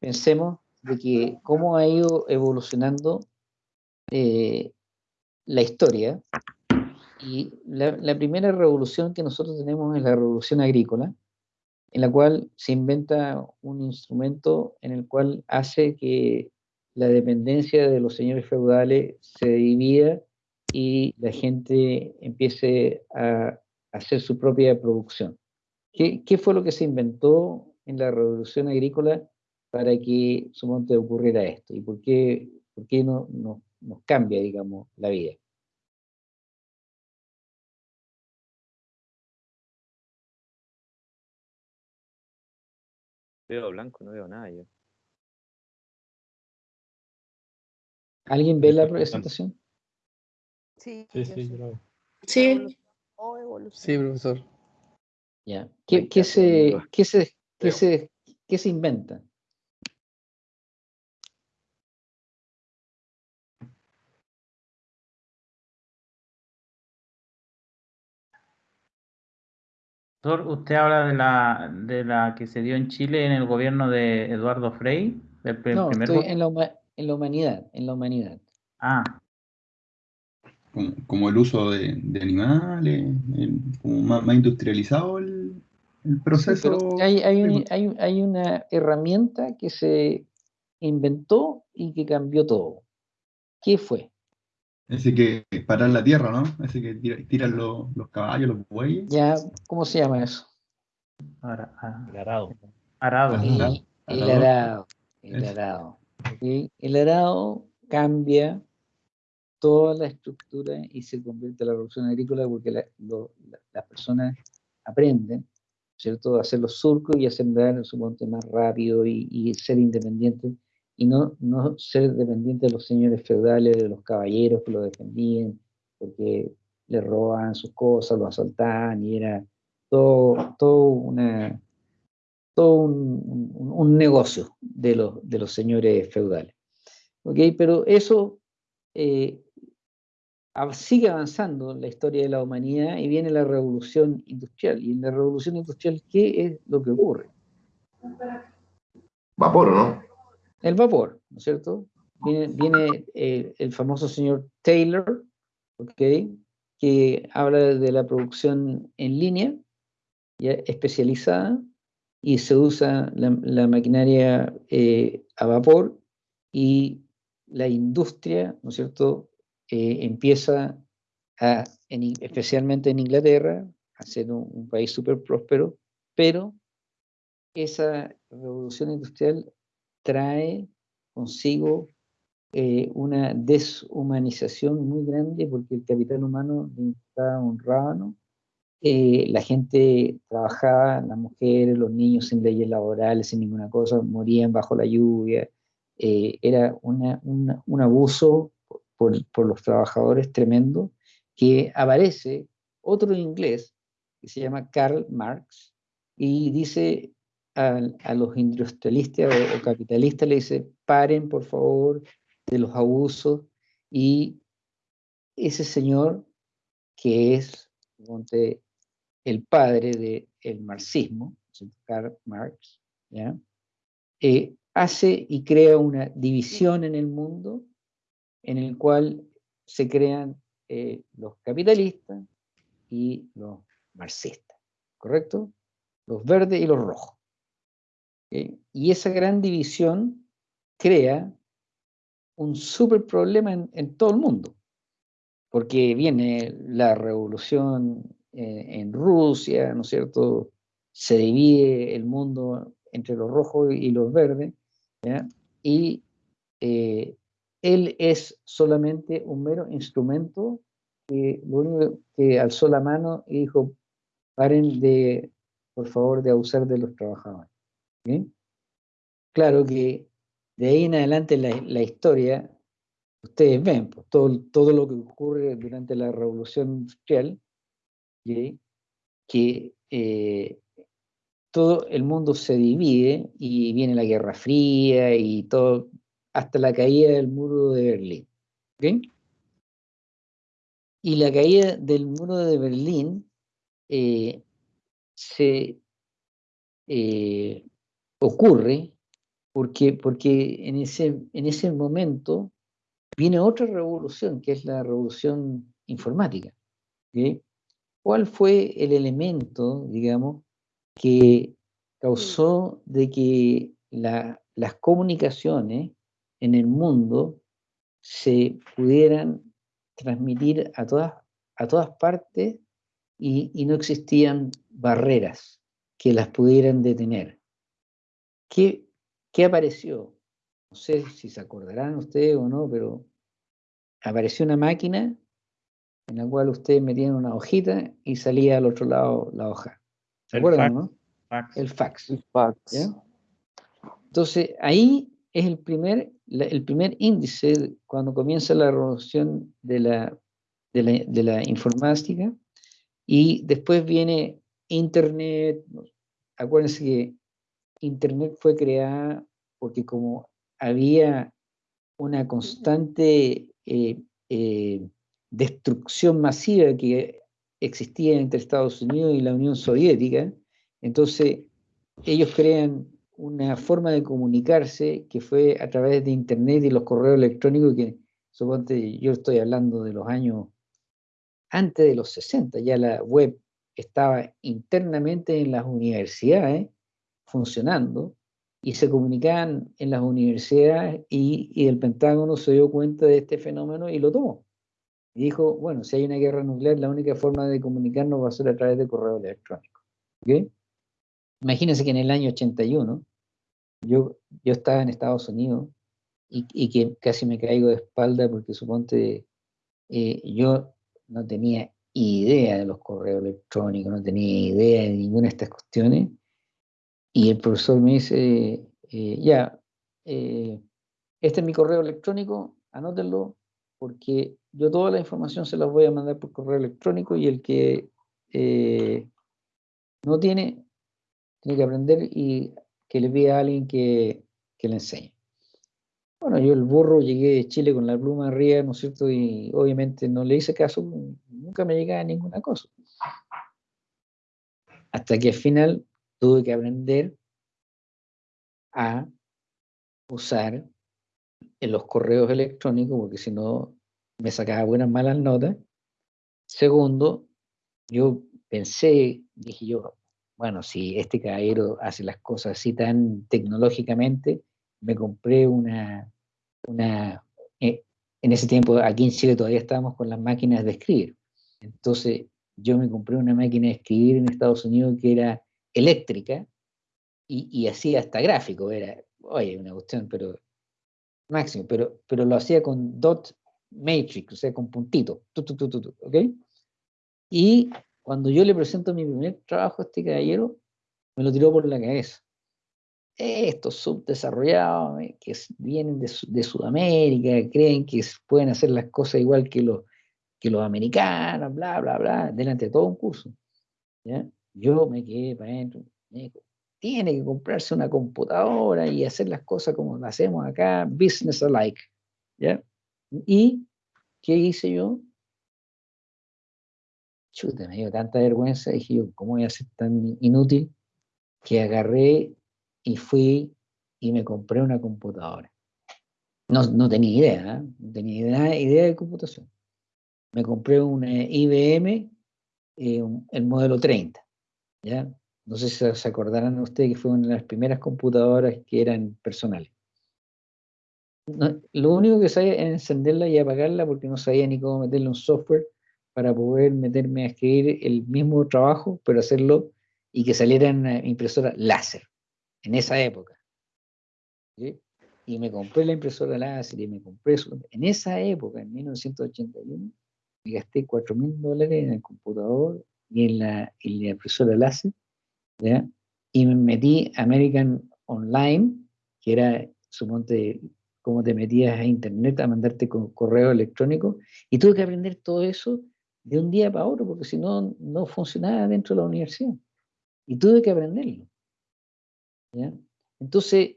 pensemos de que cómo ha ido evolucionando eh, la historia. Y la, la primera revolución que nosotros tenemos es la revolución agrícola, en la cual se inventa un instrumento en el cual hace que la dependencia de los señores feudales se divida y la gente empiece a hacer su propia producción. ¿Qué, fue lo que se inventó en la revolución agrícola para que suponte ocurriera esto? ¿Y por qué, por qué no, nos cambia, digamos, la vida? Veo blanco, no veo nada yo. ¿Alguien ve la presentación? Sí, Sí, yo sí, yo lo veo. Sí. O evolución. Sí, profesor. Ya. ¿Qué, qué se, qué, se, qué, se, ¿Qué se inventa? Usted habla de la, de la que se dio en Chile en el gobierno de Eduardo Frei, del No, primer estoy en la, en la humanidad, en la humanidad. Ah, como, como el uso de, de animales, el- como más, más industrializado el, proceso. hay, hay, un- hay, hay una herramienta que se inventó y que cambió todo. ¿Qué fue? Ese que parar la tierra, ¿no? Ese que tira- tiran los, los caballos, los bueyes. Ya, ¿cómo se llama eso? ara- ah, El arado. arado. El, arado. El arado. El arado cambia toda la estructura y se convierte en la revolución agrícola porque la- la- las personas aprenden, ¿cierto?, a hacer los surcos y a sembrar su monte más rápido y, y ser independientes y no, no ser dependientes de los señores feudales, de los caballeros que lo defendían, porque le robaban sus cosas, lo asaltaban y era todo, todo una todo un, un- un negocio de los, de los señores feudales. ¿ok? Pero eso eh, sigue avanzando la historia de la humanidad y viene la revolución industrial. Y en la revolución industrial, ¿qué es lo que ocurre? Vapor, ¿no? El vapor, ¿no es cierto? Viene, viene, eh, el famoso señor Taylor, ¿ok? que habla de la producción en línea, ya especializada, y se usa la, la maquinaria eh, a vapor y la industria, ¿no es cierto?, eh, empieza a, en In- especialmente en Inglaterra, a ser un, un país súper próspero, pero esa revolución industrial trae consigo eh, una deshumanización muy grande porque el capital humano está honrado, ¿no? Eh, la gente trabajaba, las mujeres, los niños sin leyes laborales, sin ninguna cosa, morían bajo la lluvia. eh, era una- una- un abuso por, los trabajadores tremendo que aparece otro inglés que se llama Karl Marx y dice a, los industrialistas o, capitalistas, le dice, paren por favor de los abusos y ese señor que es el padre del marxismo, ¿sí? Karl Marx. Eh, hace y crea una división en el mundo en el cual se crean eh, los capitalistas y los marxistas, ¿correcto? Los verdes y los rojos. Y esa gran división crea un súper problema en, en todo el mundo, porque viene la revolución eh, en Rusia, ¿no es cierto? Se divide el mundo entre los rojos y los verdes, ¿ya? y eh, él es solamente un mero instrumento que lo único que alzó la mano y dijo, paren de, por favor, de abusar de los trabajadores. Claro que de ahí en adelante la, la historia, ustedes ven, pues, todo, todo lo que ocurre durante la revolución industrial, que eh, todo el mundo se divide y viene la Guerra Fría y todo, hasta la caída del muro de Berlín. Y la caída del muro de Berlín eh, se eh, ocurre porque, porque en, ese, en ese momento viene otra revolución, que es la revolución informática. ¿ok? ¿Cuál fue el elemento, digamos, que causó de que la- las comunicaciones en el mundo se pudieran transmitir a todas, a todas partes y, y no existían barreras que las pudieran detener? ¿Qué, qué apareció? No sé si se acordarán ustedes o no, pero apareció una máquina en la cual ustedes metían una hojita y salía al otro lado la hoja. ¿Se El acuerdan, fax, no? fax. El fax. El fax. ¿ya? Entonces, ahí es el primer, el primer índice cuando comienza la revolución de la, de la, de la informática y después viene Internet. Acuérdense que Internet fue creada porque como había una constante eh, eh, destrucción masiva que existía entre Estados Unidos y la Unión Soviética, entonces ellos crean una forma de comunicarse que fue a través de Internet y los correos electrónicos que, suponte, yo estoy hablando de los años antes de los 60, ya la web estaba internamente en las universidades funcionando y se comunicaban en las universidades y, y, el Pentágono se dio cuenta de este fenómeno y lo tomó. Y dijo, bueno, si hay una guerra nuclear, la única forma de comunicarnos va a ser a través de correo electrónico. ¿Okay? Imagínense que en el año 81 yo, yo estaba en Estados Unidos y, y que casi me caigo de espalda porque suponte eh, yo no tenía idea de los correos electrónicos, no tenía idea de ninguna de estas cuestiones. Y el profesor me dice, eh, ya, eh, este es mi correo electrónico, anótenlo, porque yo toda la información se la voy a mandar por correo electrónico y el que no tiene, tiene que aprender y que le pida a alguien que, que le enseñe. Bueno, yo el burro llegué de Chile con la pluma arriba, ¿no es cierto? Y obviamente no le hice caso, nunca me llegaba ninguna cosa. Hasta que al final tuve que aprender a usar en los correos electrónicos, porque si no me sacaba buenas malas notas. Segundo, yo pensé, dije yo, bueno, si este caballero hace las cosas así tan tecnológicamente, me compré una, una eh, en ese tiempo aquí en Chile todavía estábamos con las máquinas de escribir. Entonces yo me compré una máquina de escribir en Estados Unidos que era eléctrica y, y hacía hasta gráfico, era, oye, una cuestión, pero máximo, pero, pero lo hacía con dot matrix, o sea, con puntitos, tu, tu, tu, ¿ok? Y cuando yo le presento mi primer trabajo a este caballero, me lo tiró por la cabeza. Estos subdesarrollados eh, que vienen de, Sudamérica, creen que pueden hacer las cosas igual que los, que los americanos, bla, bla, bla, delante de todo un curso. Yo me quedé para adentro. Tiene que comprarse una computadora y hacer las cosas como las hacemos acá, business alike. ¿ya? ¿Y qué hice yo? Chuta, me dio tanta vergüenza, dije yo, ¿cómo voy a ser tan inútil? Que agarré y fui y me compré una computadora. No, no tenía idea, ¿eh? no tenía idea, idea, de computación. Me compré una IBM, eh, el modelo 30, ¿ya? No sé si se acordarán ustedes que fue una de las primeras computadoras que eran personales. lo único que sabía era encenderla y apagarla porque no sabía ni cómo meterle un software para poder meterme a escribir el mismo trabajo, pero hacerlo y que saliera en una impresora láser, en esa época. Y me compré la impresora láser y me compré eso. En esa época, en 1981, me gasté 4 mil dólares en el computador y en la, impresora láser, y me metí American Online, que era, suponte, cómo te metías a internet a mandarte con correo electrónico, y tuve que aprender todo eso de un día para otro, porque si no, no funcionaba dentro de la universidad. Y tuve que aprenderlo. Entonces,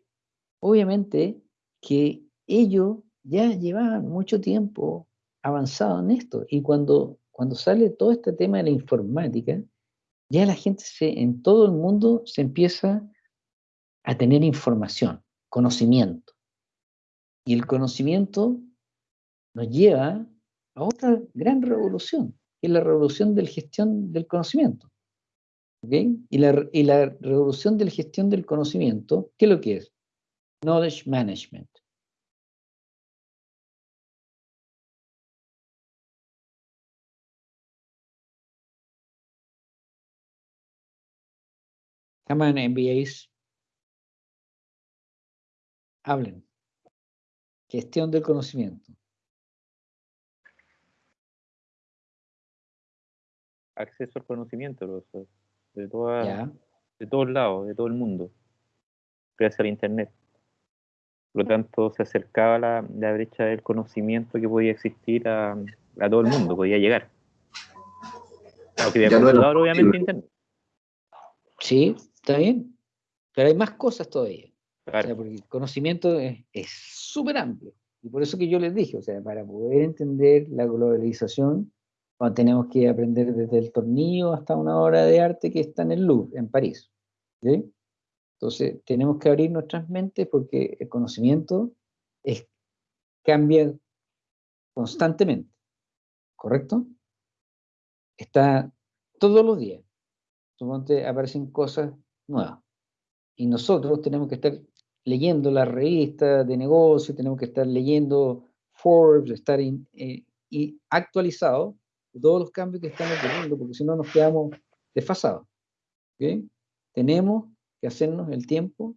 obviamente que ellos ya llevaban mucho tiempo avanzado en esto. Y cuando, cuando sale todo este tema de la informática, ya la gente se, en todo el mundo se empieza a tener información, conocimiento. Y el conocimiento nos lleva a otra gran revolución, es la revolución de la gestión del conocimiento. Y, la, y la revolución de la gestión del conocimiento, ¿qué es lo que es? Knowledge Management. Come on, MBAs. Hablen. Gestión del conocimiento. Acceso al conocimiento, de, toda, de todos lados, de todo el mundo, gracias al Internet. Por lo tanto, se acercaba la, la brecha del conocimiento que podía existir a, a todo el mundo, podía llegar. Aunque de Ya no obviamente, internet. Sí, está bien. Pero hay más cosas todavía. O Claro. sea, porque el conocimiento es es súper amplio. Y por eso que yo les dije, o sea, para poder entender la globalización, bueno, tenemos que aprender desde el tornillo hasta una obra de arte que está en el Louvre, en París. ¿sí? Entonces, tenemos que abrir nuestras mentes porque el conocimiento es, cambia constantemente. ¿Correcto? Está todos los días. Suponte aparecen cosas nuevas. Y nosotros tenemos que estar leyendo las revistas de negocio, tenemos que estar leyendo Forbes, estar in- eh, y actualizados de todos los cambios que están ocurriendo, porque si no nos quedamos desfasados. ¿ok? Tenemos que hacernos el tiempo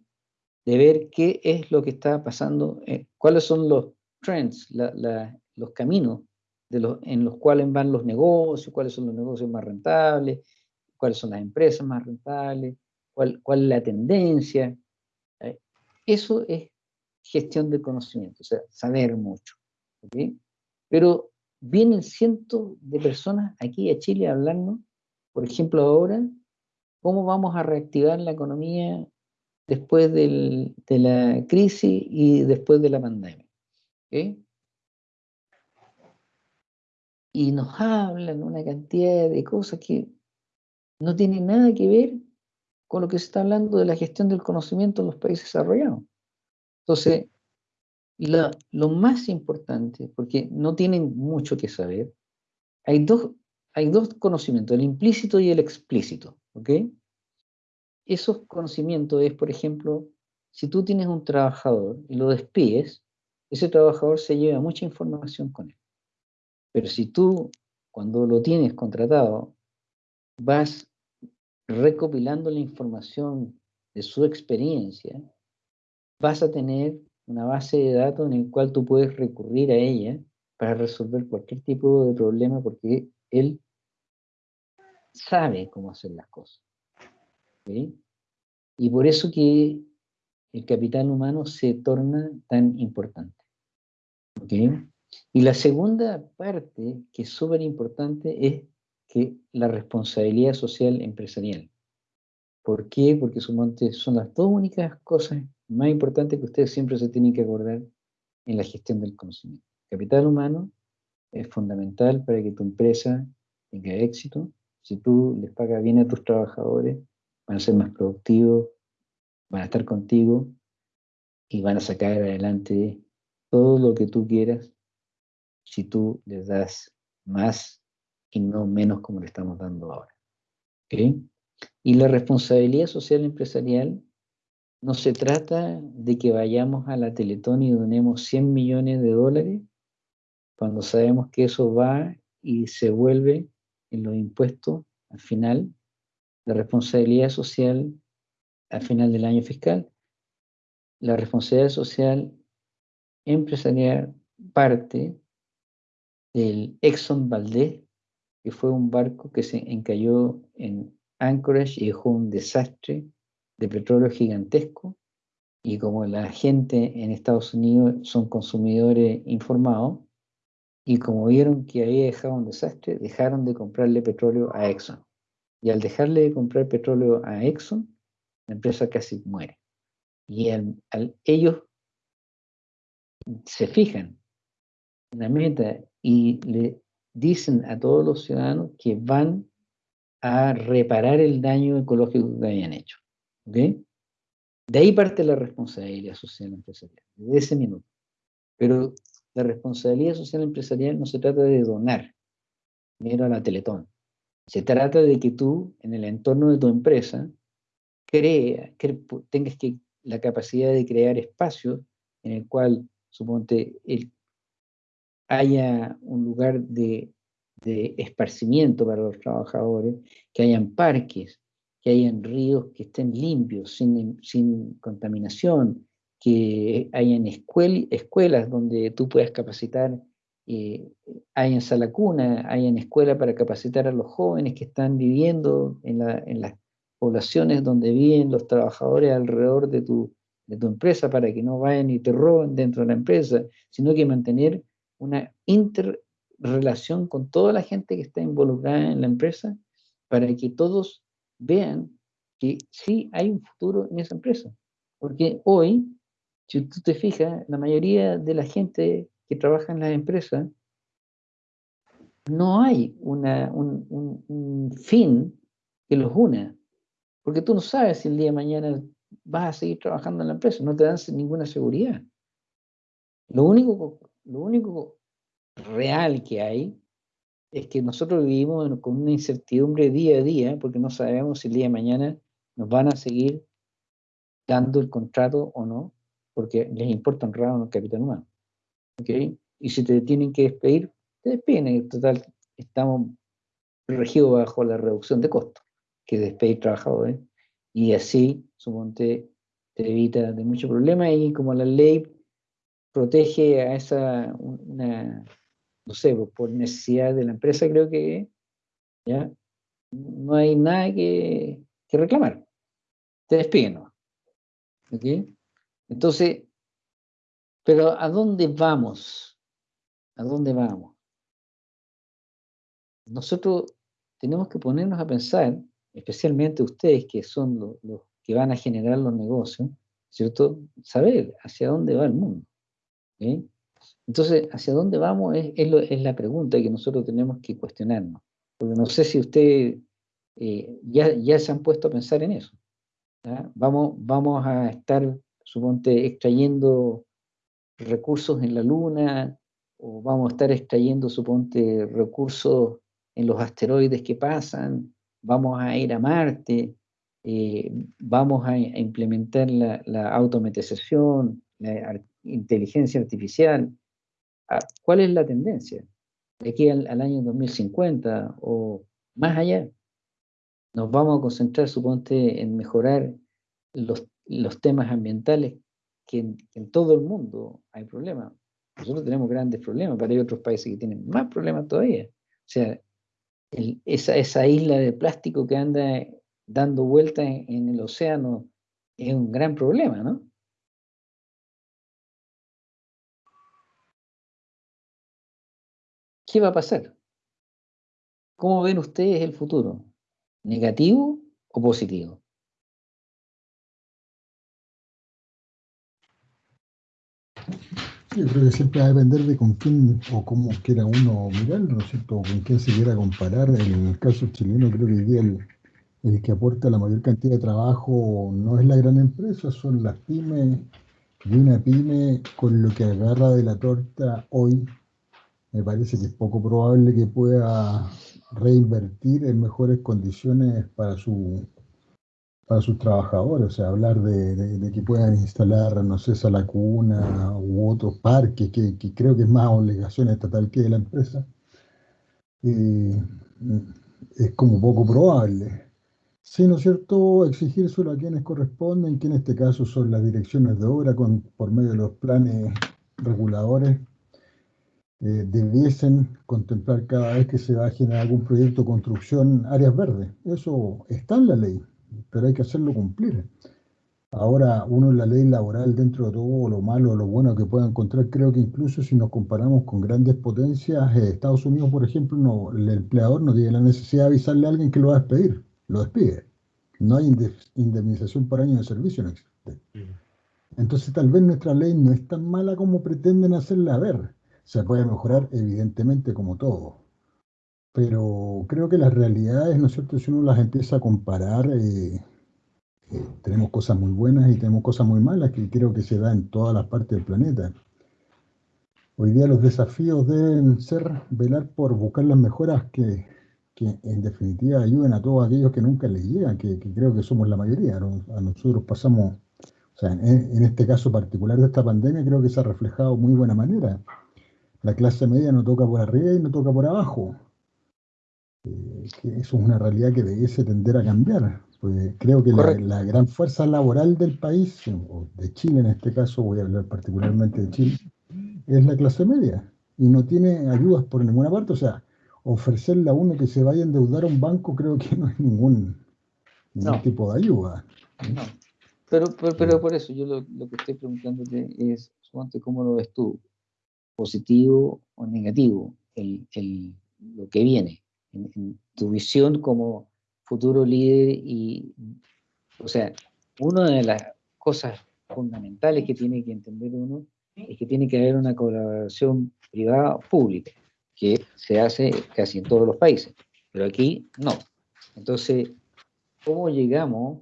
de ver qué es lo que está pasando, eh, cuáles son los trends, la- la- los caminos de los, en los cuales van los negocios, cuáles son los negocios más rentables, cuáles son las empresas más rentables, cuál, cuál es la tendencia. ¿eh? Eso es gestión del conocimiento, o sea, saber mucho. ¿ok? Pero vienen cientos de personas aquí a Chile a hablarnos, por ejemplo, ahora, cómo vamos a reactivar la economía después de la crisis y después de la pandemia. ¿ok? Y nos hablan una cantidad de cosas que no tienen nada que ver con lo que se está hablando de la gestión del conocimiento en los países desarrollados. Entonces, la- lo más importante, porque no tienen mucho que saber, hay dos, hay dos conocimientos, el implícito y el explícito, ¿ok? Esos conocimientos es, por ejemplo, si tú tienes un trabajador y lo despides, ese trabajador se lleva mucha información con él. Pero si tú, cuando lo tienes contratado, vas recopilando la información de su experiencia, vas a tener una base de datos en el cual tú puedes recurrir a ella para resolver cualquier tipo de problema porque él sabe cómo hacer las cosas. Y por eso que el capital humano se torna tan importante. Y la segunda parte, que es súper importante, es que la responsabilidad social empresarial. ¿Por qué? Porque son las dos únicas cosas más importantes que ustedes siempre se tienen que acordar en la gestión del conocimiento. Capital humano es fundamental para que tu empresa tenga éxito. Si tú les pagas bien a tus trabajadores, van a ser más productivos, van a estar contigo y van a sacar adelante todo lo que tú quieras si tú les das más y no menos como le estamos dando ahora. ¿ok? Y la responsabilidad social empresarial no se trata de que vayamos a la Teletón y donemos 100 millones de dólares cuando sabemos que eso va y se vuelve en los impuestos al final, la responsabilidad social al final del año fiscal, la responsabilidad social empresarial parte del Exxon Valdez, que fue un barco que se encalló en Anchorage y dejó un desastre de petróleo gigantesco. Y como la gente en Estados Unidos son consumidores informados, y como vieron que había dejado un desastre, dejaron de comprarle petróleo a Exxon. Y al dejarle de comprar petróleo a Exxon, la empresa casi muere. Y al, ellos se fijan en la meta y le dicen a todos los ciudadanos que van a reparar el daño ecológico que habían hecho. ¿Ok? De ahí parte la responsabilidad social empresarial, desde ese minuto. Pero la responsabilidad social empresarial no se trata de donar dinero a la Teletón. Se trata de que tú, en el entorno de tu empresa, crea, cre- pu- tengas que, la capacidad de crear espacios en el cual, suponte, el- haya un lugar de, de esparcimiento para los trabajadores, que hayan parques, que hayan ríos que estén limpios, sin, sin contaminación, que hayan escuel- escuelas donde tú puedas capacitar, eh, hayan sala cuna, hayan escuela para capacitar a los jóvenes que están viviendo en, la- en las poblaciones donde viven los trabajadores alrededor de tu, de tu empresa para que no vayan y te roben dentro de la empresa, sino que mantener una interrelación con toda la gente que está involucrada en la empresa para que todos vean que sí hay un futuro en esa empresa. Porque hoy, si tú te fijas, la mayoría de la gente que trabaja en las empresas, no hay una, un, un fin que los una. Porque tú no sabes si el día de mañana vas a seguir trabajando en la empresa, no te dan ninguna seguridad. Lo único, lo único real que hay es que nosotros vivimos con una incertidumbre día a día porque no sabemos si el día de mañana nos van a seguir dando el contrato o no, porque les importa honrar el capital humano. ¿okay? Y si te tienen que despedir, te despiden. En total, estamos regidos bajo la reducción de costos que despedir trabajadores. Y así, suponte, te evita de muchos problemas y como la ley protege a esa, no sé, por necesidad de la empresa, creo que ya no hay nada que, que reclamar. Te despiden. ¿Ok? Entonces, pero ¿a dónde vamos? ¿A dónde vamos? Nosotros tenemos que ponernos a pensar, especialmente ustedes que son los, los que van a generar los negocios, ¿cierto? Saber hacia dónde va el mundo. ¿ok? Entonces, ¿hacia dónde vamos? Es, la pregunta que nosotros tenemos que cuestionarnos. Porque no sé si ustedes eh, ya, se han puesto a pensar en eso. Vamos, a estar, suponte, extrayendo recursos en la Luna, o vamos a estar extrayendo, suponte, recursos en los asteroides que pasan, vamos a ir a Marte, eh, vamos a, implementar la, la automatización, la inteligencia artificial. Ah, ¿Cuál es la tendencia? De aquí al, año 2050 o más allá. Nos vamos a concentrar, suponte, en mejorar los, los temas ambientales que en, todo el mundo hay problemas. Nosotros tenemos grandes problemas, pero hay otros países que tienen más problemas todavía. O sea, esa, esa isla de plástico que anda dando vueltas en, en el océano es un gran problema, ¿no? ¿Qué va a pasar? ¿Cómo ven ustedes el futuro? ¿Negativo o positivo? Yo creo que siempre va a depender de con quién o cómo quiera uno mirarlo, ¿no es cierto? Con quién se quiera comparar. En el caso chileno, creo que hoy día el, el que aporta la mayor cantidad de trabajo no es la gran empresa, son las pymes. Y una pyme con lo que agarra de la torta hoy me parece que es poco probable que pueda reinvertir en mejores condiciones para, su, para sus trabajadores, o sea, hablar de, que puedan instalar, no sé, esa lacuna u otros parques, que, creo que es más obligación estatal que de la empresa, eh, es como poco probable. Sí, ¿no es cierto? Exigírselo a quienes corresponden, que en este caso son las direcciones de obra con, por medio de los planes reguladores eh, debiesen contemplar cada vez que se va a generar algún proyecto de construcción áreas verdes. Eso está en la ley, pero hay que hacerlo cumplir. Ahora, uno en la ley laboral, dentro de todo lo malo o lo bueno que pueda encontrar, creo que incluso si nos comparamos con grandes potencias, eh, Estados Unidos, por ejemplo, no, el empleador no tiene la necesidad de avisarle a alguien que lo va a despedir, lo despide. No hay indemnización por año de servicio, no existe. Entonces, tal vez nuestra ley no es tan mala como pretenden hacerla ver se puede mejorar, evidentemente, como todo. Pero creo que las realidades, ¿no es cierto? Si uno las empieza a comparar, eh, eh, tenemos cosas muy buenas y tenemos cosas muy malas que creo que se da en todas las partes del planeta. Hoy día los desafíos deben ser velar por buscar las mejoras que, que en definitiva ayuden a todos aquellos que nunca les llegan, que, que creo que somos la mayoría. A nosotros pasamos, o sea, en, en, este caso particular de esta pandemia, creo que se ha reflejado muy buena manera la clase media no toca por arriba y no toca por abajo. Eh, que eso es una realidad que debiese tender a cambiar. Pues creo que la, la, gran fuerza laboral del país, o de Chile en este caso, voy a hablar particularmente de Chile, es la clase media. Y no tiene ayudas por ninguna parte. O sea, ofrecerle a uno que se vaya a endeudar a un banco creo que no es ningún, ningún no. tipo de ayuda. No. Pero, pero, por eso yo lo, que estoy preguntándote es, ¿cómo lo ves tú? ¿Positivo o negativo? El, el, lo que viene, en, tu visión como futuro líder y, o sea, una de las cosas fundamentales que tiene que entender uno es que tiene que haber una colaboración privada-pública, que se hace casi en todos los países, pero aquí no. Entonces, ¿cómo llegamos?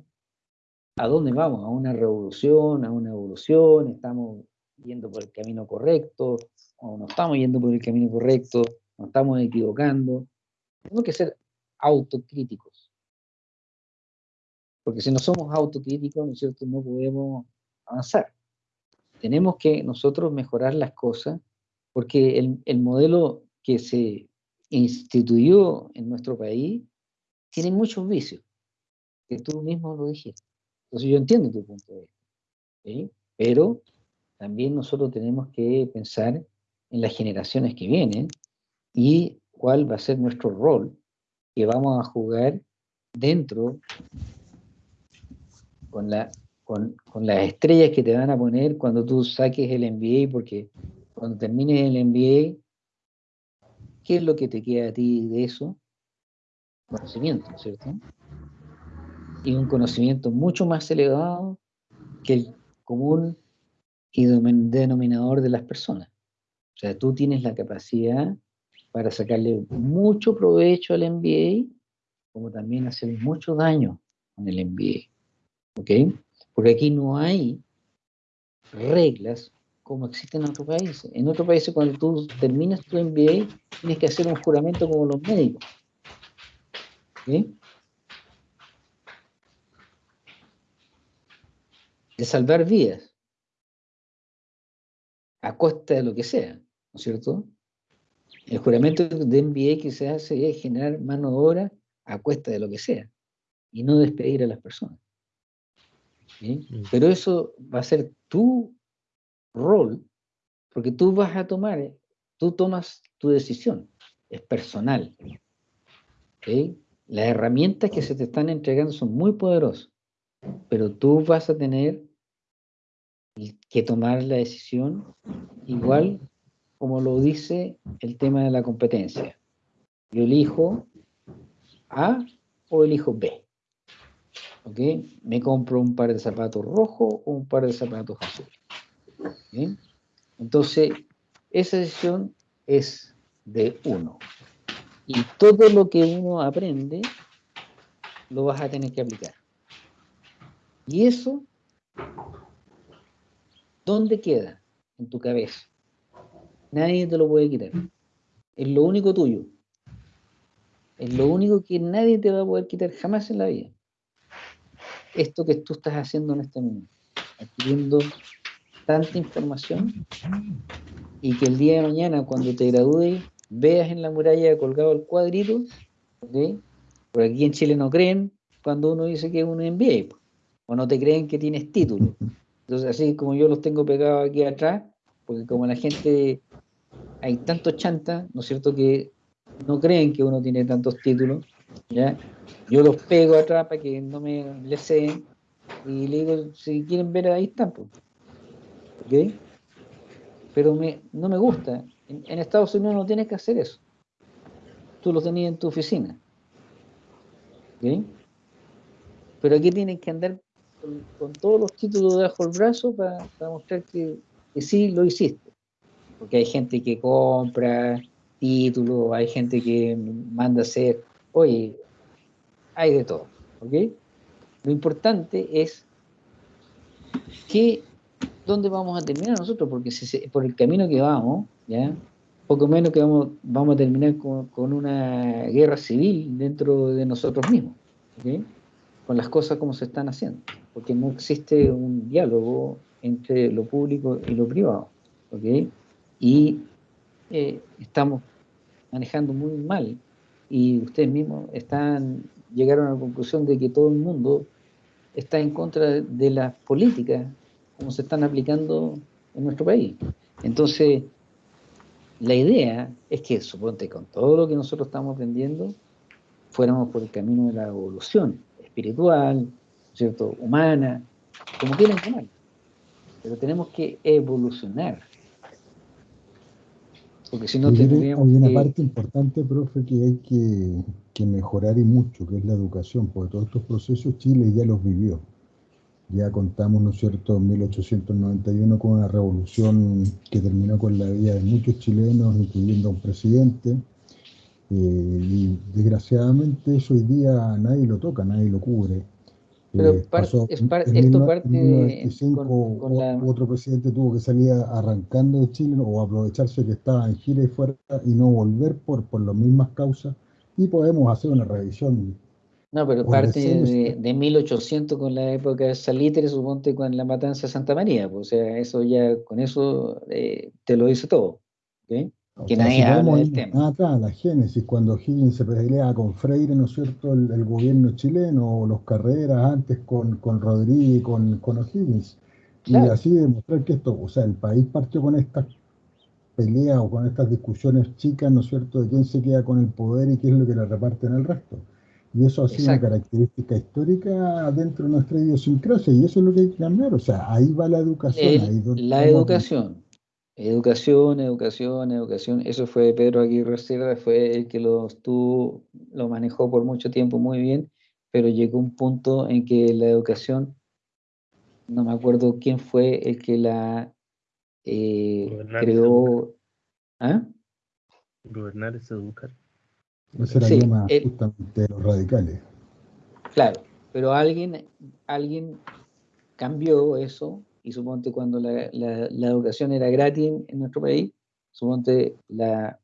¿A dónde vamos? ¿A una revolución? ¿A una evolución? ¿Estamos yendo por el camino correcto? ¿O no estamos yendo por el camino correcto? ¿Nos estamos equivocando? Tenemos que ser autocríticos. Porque si no somos autocríticos, ¿no es cierto?, no podemos avanzar. Tenemos que nosotros mejorar las cosas porque el, el modelo que se instituyó en nuestro país tiene muchos vicios, que tú mismo lo dijiste. Entonces yo entiendo tu punto de vista, pero también nosotros tenemos que pensar en las generaciones que vienen y cuál va a ser nuestro rol que vamos a jugar dentro con, la, con, con las estrellas que te van a poner cuando tú saques el MBA, porque cuando termines el MBA, ¿qué es lo que te queda a ti de eso? Conocimiento, ¿cierto? Y un conocimiento mucho más elevado que el común y denominador de las personas. O sea, tú tienes la capacidad para sacarle mucho provecho al MBA, como también hacer mucho daño con el MBA. ¿Ok? Porque aquí no hay reglas como existen en otros países. En otros países, cuando tú terminas tu MBA, tienes que hacer un juramento como los médicos. ¿Sí? De salvar vidas. A costa de lo que sea, ¿no es cierto? El juramento de MBA que se hace es generar mano de obra a cuesta de lo que sea y no despedir a las personas. ¿Sí? Mm. Pero eso va a ser tu rol, porque tú vas a tomar, tú tomas tu decisión, es personal. Las herramientas que se te están entregando son muy poderosas, pero tú vas a tener que tomar la decisión igual como lo dice el tema de la competencia. Yo elijo A o elijo B. ¿Ok? Me compro un par de zapatos rojos o un par de zapatos azules. Entonces, esa decisión es de uno. Y todo lo que uno aprende, lo vas a tener que aplicar. Y eso, ¿dónde queda? En tu cabeza. Nadie te lo puede quitar. Es lo único tuyo. Es lo único que nadie te va a poder quitar jamás en la vida. Esto que tú estás haciendo en este momento. Adquiriendo tanta información y que el día de mañana cuando te gradúes veas en la muralla colgado el cuadrito, porque aquí en Chile no creen cuando uno dice que es un MBA, o no te creen que tienes título. Entonces así como yo los tengo pegados aquí atrás, porque como la gente, hay tantos chantas, ¿no es cierto?, que no creen que uno tiene tantos títulos, ¿ya? Yo los pego atrás para que no me les y le digo, si quieren ver ahí están, pues. Pero me, no me gusta. En, Estados Unidos no tienes que hacer eso. Tú lo tenías en tu oficina. Pero aquí tienes que andar con, todos los títulos debajo del brazo para, mostrar que, que, sí lo hiciste. Porque hay gente que compra títulos, hay gente que manda hacer, oye, hay de todo. ¿ok? Lo importante es que dónde vamos a terminar nosotros, porque si por el camino que vamos, ya poco menos que vamos, vamos a terminar con, una guerra civil dentro de nosotros mismos, con las cosas como se están haciendo, porque no existe un diálogo entre lo público y lo privado, y eh, estamos manejando muy mal, y ustedes mismos están llegaron a la conclusión de que todo el mundo está en contra de las políticas como se están aplicando en nuestro país. Entonces, la idea es que, suponte, con todo lo que nosotros estamos aprendiendo, fuéramos por el camino de la evolución espiritual, ¿cierto? humana, como quieran llamarlo. Pero tenemos que evolucionar. Porque si no tendríamos hay una que- parte importante, profe, que hay que, que mejorar y mucho, que es la educación, porque todos estos procesos Chile ya los vivió. Ya contamos, ¿no es cierto?, en 1891 con una revolución que terminó con la vida de muchos chilenos, incluyendo a un presidente. Eh, y desgraciadamente eso hoy día nadie lo toca, nadie lo cubre. Pero Eh, par- pasó es par- en esto 19- parte en 1925, con- con la- otro presidente tuvo que salir arrancando de Chile o aprovecharse que estaba en gira y fuera y no volver por, por las mismas causas y podemos hacer una revisión. No, pero parte de, de 1800 con la época de Salitre, suponte con la matanza de Santa María. Pues, o sea, eso ya, con eso eh, te lo dice todo. Que sea, nadie si habla del tema. atrás, la génesis, cuando Higgins se pelea con Freire, ¿no es cierto?, el, el gobierno chileno, o los Carreras antes con, con Rodríguez y con, con O'Higgins. Y Claro. así demostrar que esto, o sea, el país partió con estas peleas o con estas discusiones chicas, ¿no es cierto?, de quién se queda con el poder y qué es lo que le reparten al resto. Y eso ha sido una Exacto. característica histórica dentro de nuestra idiosincrasia, y eso es lo que hay que cambiar. O sea, ahí va la educación. El- ahí la educación. Educación, educación, educación. Eso fue Pedro Aguirre Cerda, fue el que lo estuvo, lo manejó por mucho tiempo muy bien, pero llegó un punto en que la educación, no me acuerdo quién fue el que la eh, creó. ¿Ah? Gobernar es educar. Ese era Sí, el lema el- justamente de los radicales. Claro, pero alguien, alguien cambió eso y suponte cuando la, la- la educación era gratis en, nuestro país, suponte la...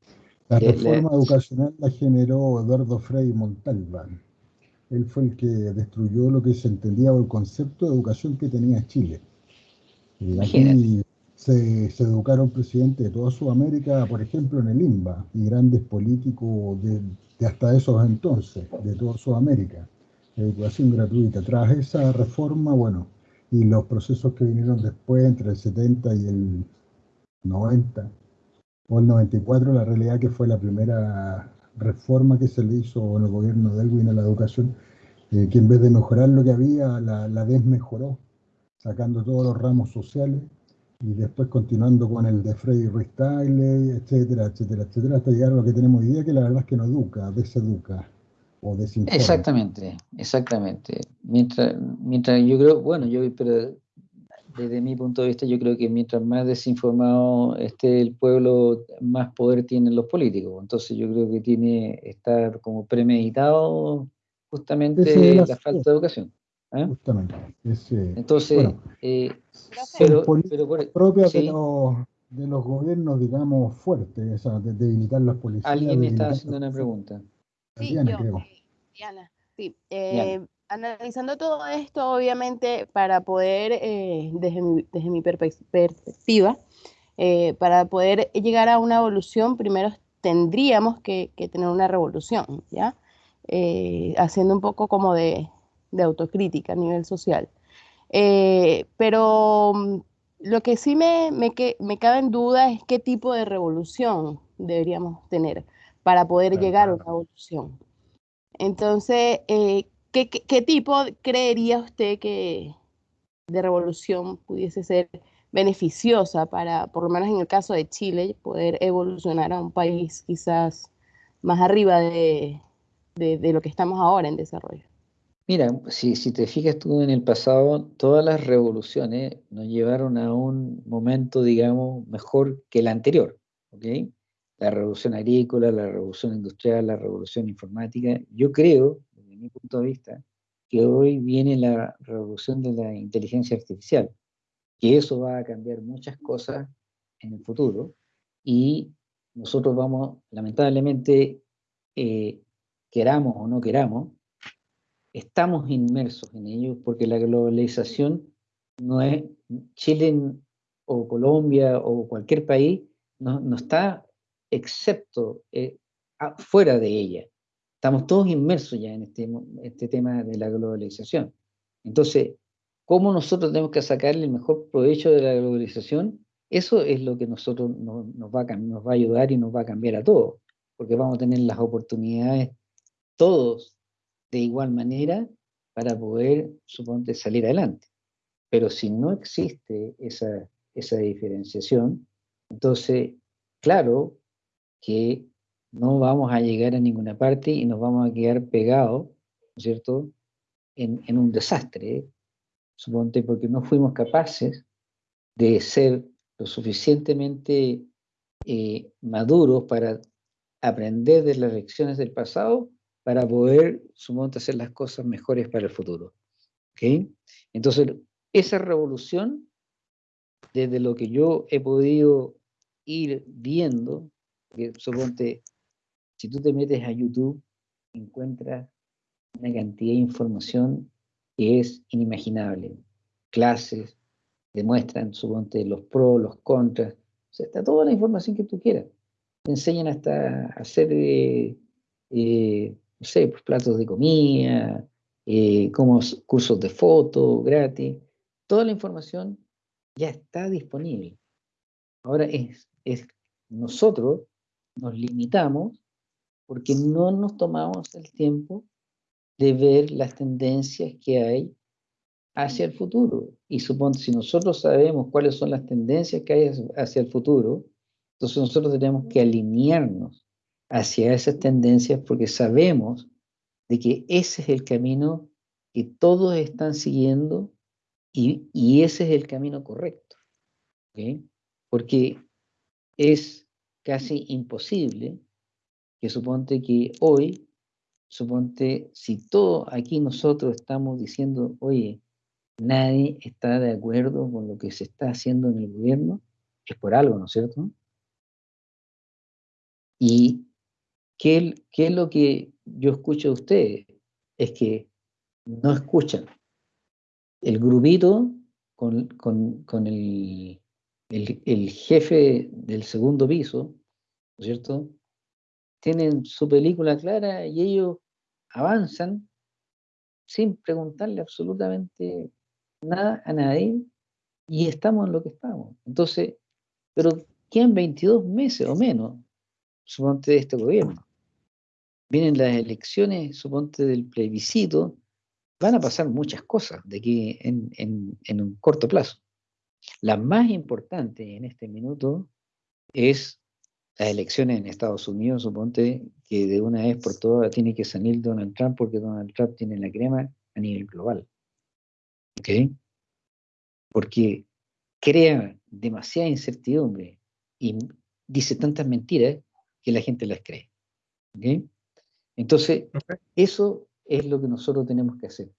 La le- le- reforma educacional la generó Eduardo Frei Montalbán. Él fue el que destruyó lo que se entendía o el concepto de educación que tenía Chile. Eh, aquí se, se educaron presidentes de toda Sudamérica, por ejemplo, en el INBA, y grandes políticos de, de hasta esos entonces, de toda Sudamérica. Educación gratuita. Tras esa reforma, bueno, y los procesos que vinieron después, entre el 70 y el 90, o el 94, la realidad que fue la primera reforma que se le hizo en el gobierno de Elwin a la educación, eh, que en vez de mejorar lo que había, la, la desmejoró, sacando todos los ramos sociales y después continuando con el de Freddy Ruiz etcétera, etcétera, etcétera, hasta llegar a lo que tenemos hoy día, que la verdad es que no educa, deseduca o desinforma. Exactamente, exactamente. Mientras, mientras yo creo, bueno, yo, pero desde mi punto de vista, yo creo que mientras más desinformado esté el pueblo, más poder tienen los políticos. Entonces yo creo que tiene, está como premeditado justamente la falta de educación. ¿ah? Justamente. Ese, Entonces, bueno, eh, pero, por- propias de, los, de los gobiernos, digamos, fuertes, o sea, de debilitar las policías. alguien me las haciendo una pregunta. Sí, Diana, yo, creo. eh, Diana, sí. Diana. Analizando todo esto, obviamente, para poder, eh, desde mi, desde mi perspectiva, eh, para poder llegar a una evolución, primero tendríamos que, que tener una revolución, ¿ya? Eh, haciendo un poco como de, de autocrítica a nivel social. Pero mm, lo que sí me, me, que- me cabe en duda es qué tipo de revolución deberíamos tener para poder llegar a una evolución. Entonces, eh, ¿qué, qué, qué tipo creería usted que de revolución pudiese ser beneficiosa para, por lo menos en el caso de Chile, poder evolucionar a un país quizás más arriba de, de, de lo que estamos ahora en desarrollo? Mira, si, si te fijas tú en el pasado, todas las revoluciones nos llevaron a un momento, digamos, mejor que el anterior, ¿ok? La revolución agrícola, la revolución industrial, la revolución informática. Yo creo, mi punto de vista, que hoy viene la revolución de la inteligencia artificial, que eso va a cambiar muchas cosas en el futuro y nosotros vamos, lamentablemente, eh, queramos o no queramos, estamos inmersos en ello porque la globalización no es Chile o Colombia o cualquier país no, está excepto eh, fuera de ella. Estamos todos inmersos ya en este, este tema de la globalización. Entonces, ¿cómo nosotros tenemos que sacarle el mejor provecho de la globalización? Eso es lo que nosotros no- nos, va a, nos va a ayudar y nos va a cambiar a todos, porque vamos a tener las oportunidades todos de igual manera para poder, suponte, salir adelante. Pero si no existe esa, esa diferenciación, entonces, claro que no vamos a llegar a ninguna parte y nos vamos a quedar pegados, ¿no es cierto?, en, un desastre, suponte porque no fuimos capaces de ser lo suficientemente eh, maduros para aprender de las lecciones del pasado para poder, suponte, hacer las cosas mejores para el futuro. ¿Ok? Entonces, esa revolución, desde lo que yo he podido ir viendo, que suponte, si tú te metes a YouTube, encuentras una cantidad de información que es inimaginable. Clases, demuestran, suponte, los pros, los contras, o sea, está toda la información que tú quieras. Te enseñan hasta hacer, eh, eh, no sé, pues, platos de comida, eh, como cursos de foto gratis. Toda la información ya está disponible. Ahora es, es nosotros nos limitamos porque no nos tomamos el tiempo de ver las tendencias que hay hacia el futuro. Y suponte, si nosotros sabemos cuáles son las tendencias que hay hacia el futuro, entonces nosotros tenemos que alinearnos hacia esas tendencias porque sabemos de que ese es el camino que todos están siguiendo y, y ese es el camino correcto. Porque es casi imposible que suponte que hoy, suponte, si todos aquí nosotros estamos diciendo, oye, nadie está de acuerdo con lo que se está haciendo en el gobierno, es por algo, ¿no es cierto? Y ¿qué, qué es lo que yo escucho de ustedes? Es que no escuchan. El grupito con, con, con el, el, el, jefe del segundo piso, ¿no es cierto? Tienen su película clara y ellos avanzan sin preguntarle absolutamente nada a nadie y estamos en lo que estamos. Entonces, pero quedan 22 meses o menos, suponte, de este gobierno. Vienen las elecciones, suponte, del plebiscito, van a pasar muchas cosas de aquí en, en, en un corto plazo. La más importante en este minuto es las elecciones en Estados Unidos, suponte que de una vez por todas tiene que salir Donald Trump porque Donald Trump tiene la crema a nivel global. ¿Ok? Porque crea demasiada incertidumbre y dice tantas mentiras que la gente las cree. ¿Ok? Entonces, eso es lo que nosotros tenemos que hacer.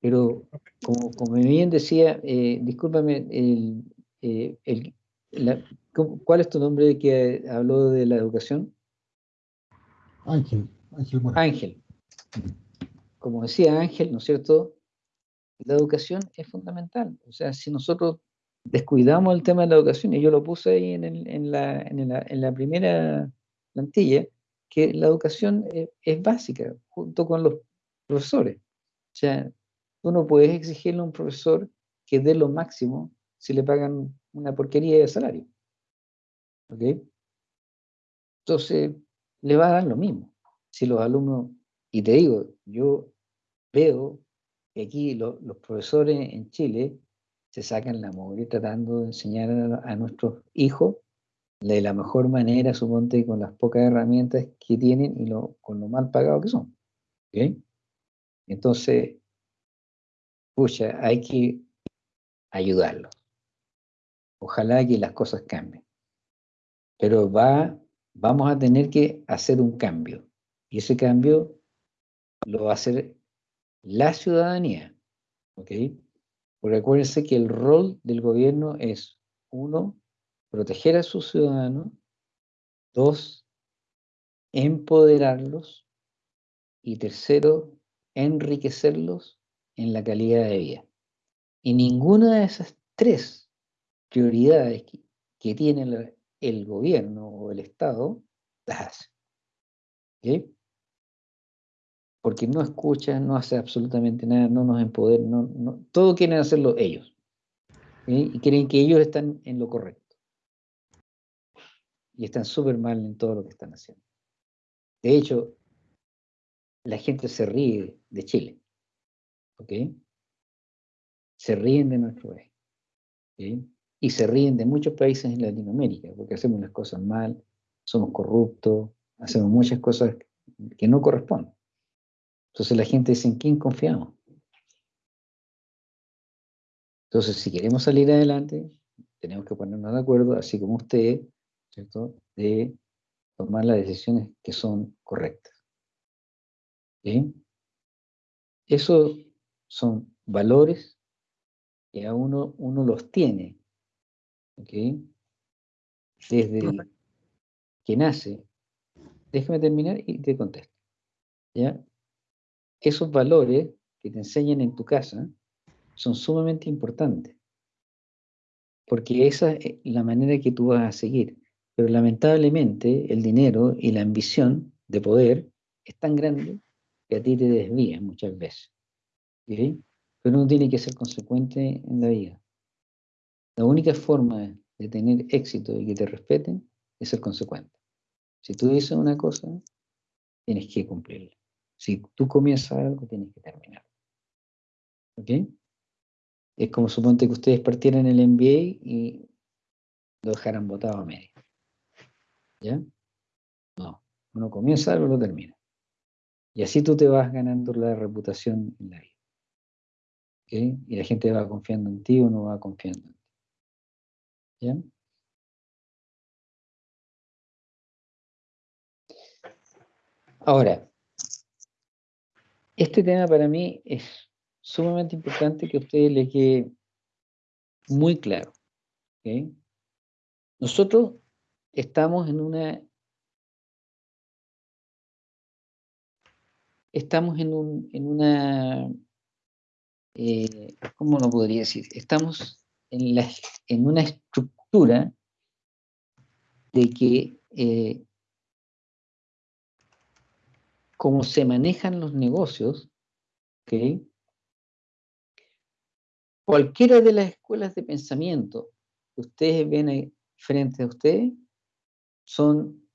Pero, como, como bien decía, eh, discúlpame, el, eh, el, la, ¿cuál es tu nombre que habló de la educación? Ángel. Ángel. Ángel. Como decía Ángel, ¿no es cierto? la educación es fundamental. O sea, si nosotros descuidamos el tema de la educación, y yo lo puse ahí en, el, en, la, en, la, en, la, primera plantilla, que la educación es, es, básica, junto con los profesores. O sea, tú no puedes exigirle a un profesor que dé lo máximo si le pagan una porquería de salario. ¿Ok? Entonces, le va a dar lo mismo. Si los alumnos, y te digo, yo veo aquí los profesores en Chile se sacan la mugre tratando de enseñar a, nuestros hijos de la mejor manera, suponte, con las pocas herramientas que tienen y con lo mal pagado que son. Entonces, pucha, hay que ayudarlos. Ojalá que las cosas cambien. Pero va, vamos a tener que hacer un cambio. Y ese cambio lo va a hacer la ciudadanía. ¿Ok? Porque acuérdense que el rol del gobierno es, uno, proteger a sus ciudadanos, dos, empoderarlos y tercero, enriquecerlos en la calidad de vida. Y ninguna de esas tres prioridades que, tiene el, gobierno o el Estado las hace. ¿Okay? porque no escuchan, no hace absolutamente nada, no nos empoderan, no, todo quieren hacerlo ellos. Y creen que ellos están en lo correcto. Y están súper mal en todo lo que están haciendo. De hecho, la gente se ríe de Chile. ¿Ok? se ríen de nuestro país. Y se ríen de muchos países en Latinoamérica, porque hacemos las cosas mal, somos corruptos, hacemos muchas cosas que no corresponden. Entonces la gente dice, ¿en quién confiamos? Entonces, si queremos salir adelante, tenemos que ponernos de acuerdo, así como ¿cierto?, de tomar las decisiones que son correctas. ¿Sí? Esos son valores que a uno, uno los tiene, Desde que nace. Déjame terminar y te contesto. ¿Ya? Esos valores que te enseñan en tu casa son sumamente importantes, porque esa es la manera que tú vas a seguir. Pero lamentablemente el dinero y la ambición de poder es tan grande que a ti te desvía muchas veces. ¿sí? Pero uno tiene que ser consecuente en la vida. La única forma de tener éxito y que te respeten es ser consecuente. Si tú dices una cosa, tienes que cumplirla. Si tú comienzas algo, tienes que terminar. ¿Ok? Es como suponte que ustedes partieran el MBA y lo dejaran votado a medio. ¿Ya? No. Uno comienza algo lo termina. Y así tú te vas ganando la reputación en la vida. ¿Ok? Y la gente va confiando en ti o no va confiando en ti. ¿Ya? Ahora, este tema para mí es sumamente importante que a ustedes les quede muy claro. Nosotros estamos en una... Estamos en, un, en una... Eh, ¿Cómo lo podría decir? Estamos en, una estructura de que eh, como se manejan los negocios, ¿okay? cualquiera de las escuelas de pensamiento que ustedes ven ahí frente a ustedes son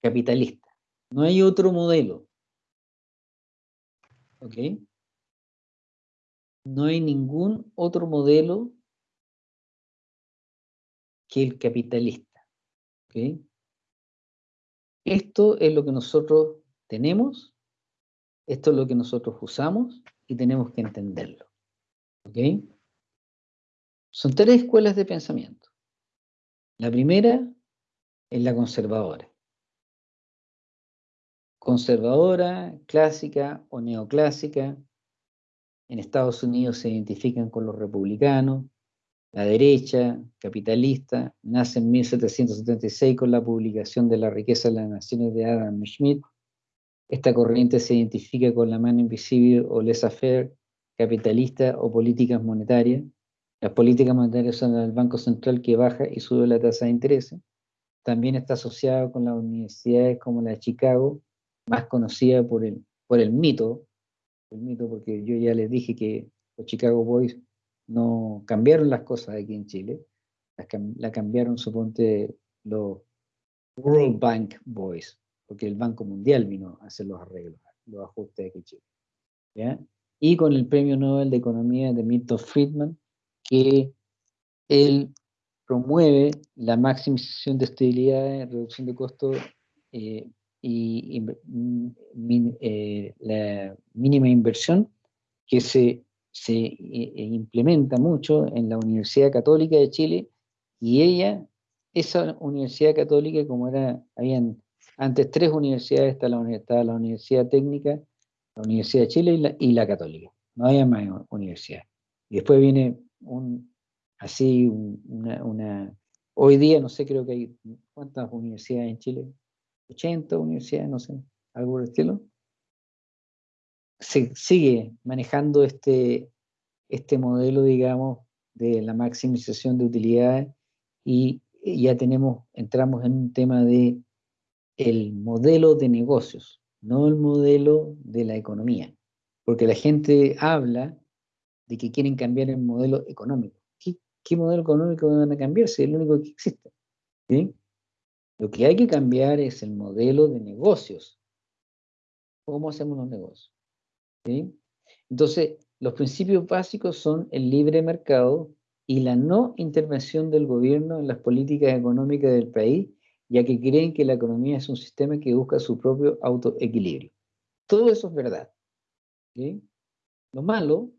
capitalistas. No hay otro modelo. ¿Ok? No hay ningún otro modelo que el capitalista. Esto es lo que nosotros tenemos, esto es lo que nosotros usamos y tenemos que entenderlo. Son tres escuelas de pensamiento. La primera es la conservadora. Conservadora, clásica o neoclásica. En Estados Unidos se identifican con los republicanos. La derecha, capitalista, nace en 1776 con la publicación de La riqueza de las naciones de Adam Smith esta corriente se identifica con la mano invisible o laissez-faire capitalista o políticas monetarias. Las políticas monetarias son el Banco Central que baja y sube la tasa de interés. También está asociado con las universidades como la de Chicago, más conocida por el, por el mito, el mito porque yo ya les dije que los Chicago Boys no cambiaron las cosas aquí en Chile, la cambiaron, suponte, los World Bank Boys porque el Banco Mundial vino a hacer los arreglos, los ajustes de Chile. ¿ya? Y con el Premio Nobel de Economía de Milton Friedman, que él promueve la maximización de estabilidad, reducción de costos eh, y, eh, la mínima inversión que se, se eh, implementa mucho en la Universidad Católica de Chile y ella, esa Universidad Católica, como era, habían antes tres universidades, está la, la Universidad Técnica, la Universidad de Chile y la, Católica. No había más universidades. Y después viene un, así, una, Hoy día, no sé, creo que hay... ¿Cuántas universidades en Chile? 80 universidades, no sé, algo por el estilo. Se sigue manejando este, este modelo, digamos, de la maximización de utilidades y ya tenemos, entramos en un tema de el modelo de negocios, no el modelo de la economía. Porque la gente habla de que quieren cambiar el modelo económico. ¿Qué, modelo económico van a cambiar si es el único que existe? Lo que hay que cambiar es el modelo de negocios. ¿Cómo hacemos los negocios? Entonces, los principios básicos son el libre mercado y la no intervención del gobierno en las políticas económicas del país, ya que creen que la economía es un sistema que busca su propio autoequilibrio. Todo eso es verdad. Lo malo,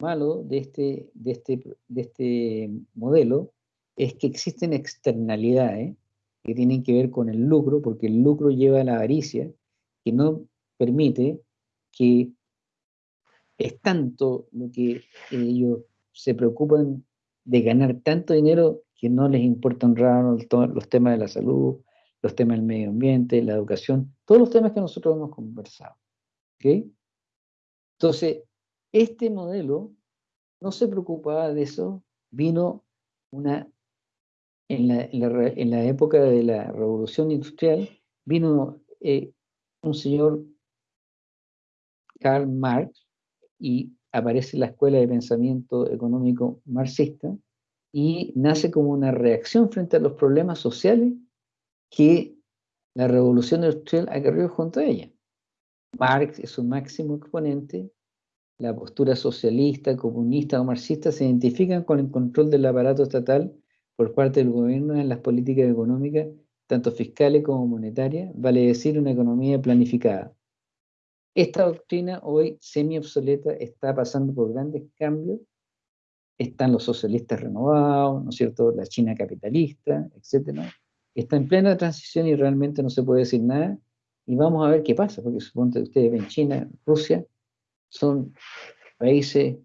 malo de, este, de, este, de este modelo es que existen externalidades que tienen que ver con el lucro, porque el lucro lleva a la avaricia, que no permite que es tanto lo que ellos se preocupan de ganar tanto dinero que no les importa honrar los temas de la salud, los temas del medio ambiente, la educación, todos los temas que nosotros hemos conversado. Entonces, este modelo no se preocupaba de eso, vino una, en la, época de la revolución industrial, vino eh, un señor Karl Marx y aparece la escuela de pensamiento económico marxista y nace como una reacción frente a los problemas sociales que la revolución industrial acarrió junto a ella. Marx es su máximo exponente, la postura socialista, comunista o marxista se identifican con el control del aparato estatal por parte del gobierno en las políticas económicas, tanto fiscales como monetarias, vale decir una economía planificada. Esta doctrina hoy semi obsoleta está pasando por grandes cambios. Están los socialistas renovados, ¿no es cierto? La China capitalista, etcétera. Está en plena transición y realmente no se puede decir nada. Y vamos a ver qué pasa, porque supongo que ustedes ven China, Rusia, son países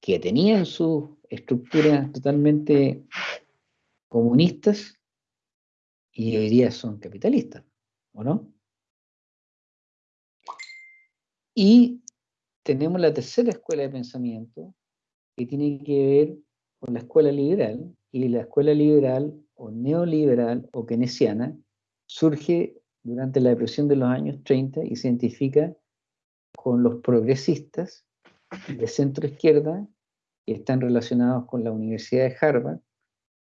que tenían sus estructuras totalmente comunistas y hoy día son capitalistas, ¿o no? Y tenemos la tercera escuela de pensamiento que tiene que ver con la escuela liberal, y la escuela liberal o neoliberal o keynesiana surge durante la depresión de los años 30 y se identifica con los progresistas de centro izquierda que están relacionados con la Universidad de Harvard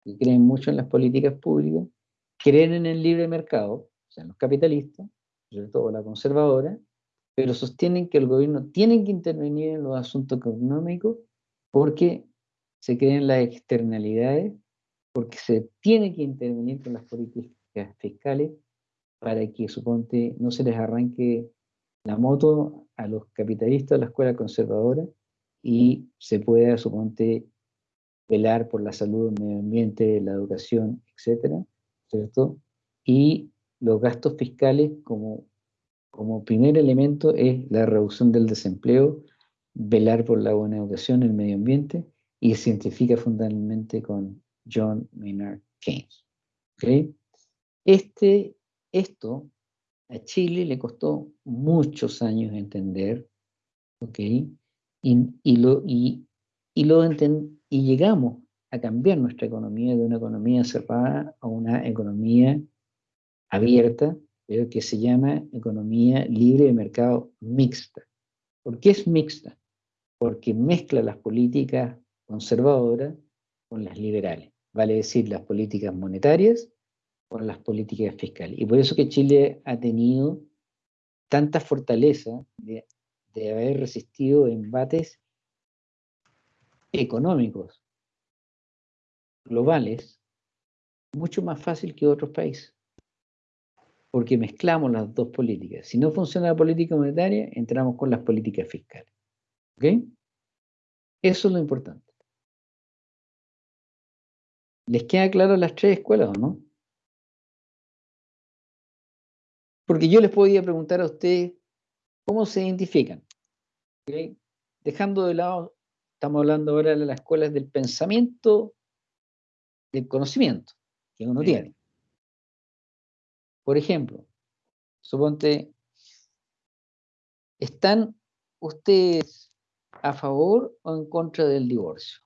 y creen mucho en las políticas públicas, creen en el libre mercado, o sea, los capitalistas, sobre todo la conservadora, pero sostienen que el gobierno tiene que intervenir en los asuntos económicos porque se creen las externalidades, porque se tiene que intervenir con las políticas fiscales para que, suponte, no se les arranque la moto a los capitalistas de la escuela conservadora y se pueda, suponte, velar por la salud, el medio ambiente, la educación, etcétera, ¿cierto? Y los gastos fiscales como como primer elemento es la reducción del desempleo, velar por la buena educación, el medio ambiente, y se identifica fundamentalmente con John Maynard Keynes. Este, esto a Chile le costó muchos años entender, y, lo, y, lo y llegamos a cambiar nuestra economía de una economía cerrada a una economía abierta, que se llama economía libre de mercado mixta. ¿Por qué es mixta? Porque mezcla las políticas conservadoras con las liberales, vale decir, las políticas monetarias con las políticas fiscales. Y por eso que Chile ha tenido tanta fortaleza de, de haber resistido embates económicos globales mucho más fácil que otros países porque mezclamos las dos políticas. Si no funciona la política monetaria, entramos con las políticas fiscales. ¿Ok? Eso es lo importante. ¿Les queda claro las tres escuelas o no? Porque yo les podía preguntar a ustedes cómo se identifican. Dejando de lado, estamos hablando ahora de las escuelas del pensamiento, del conocimiento que uno tiene. Por ejemplo, suponte, ¿están ustedes a favor o en contra del divorcio?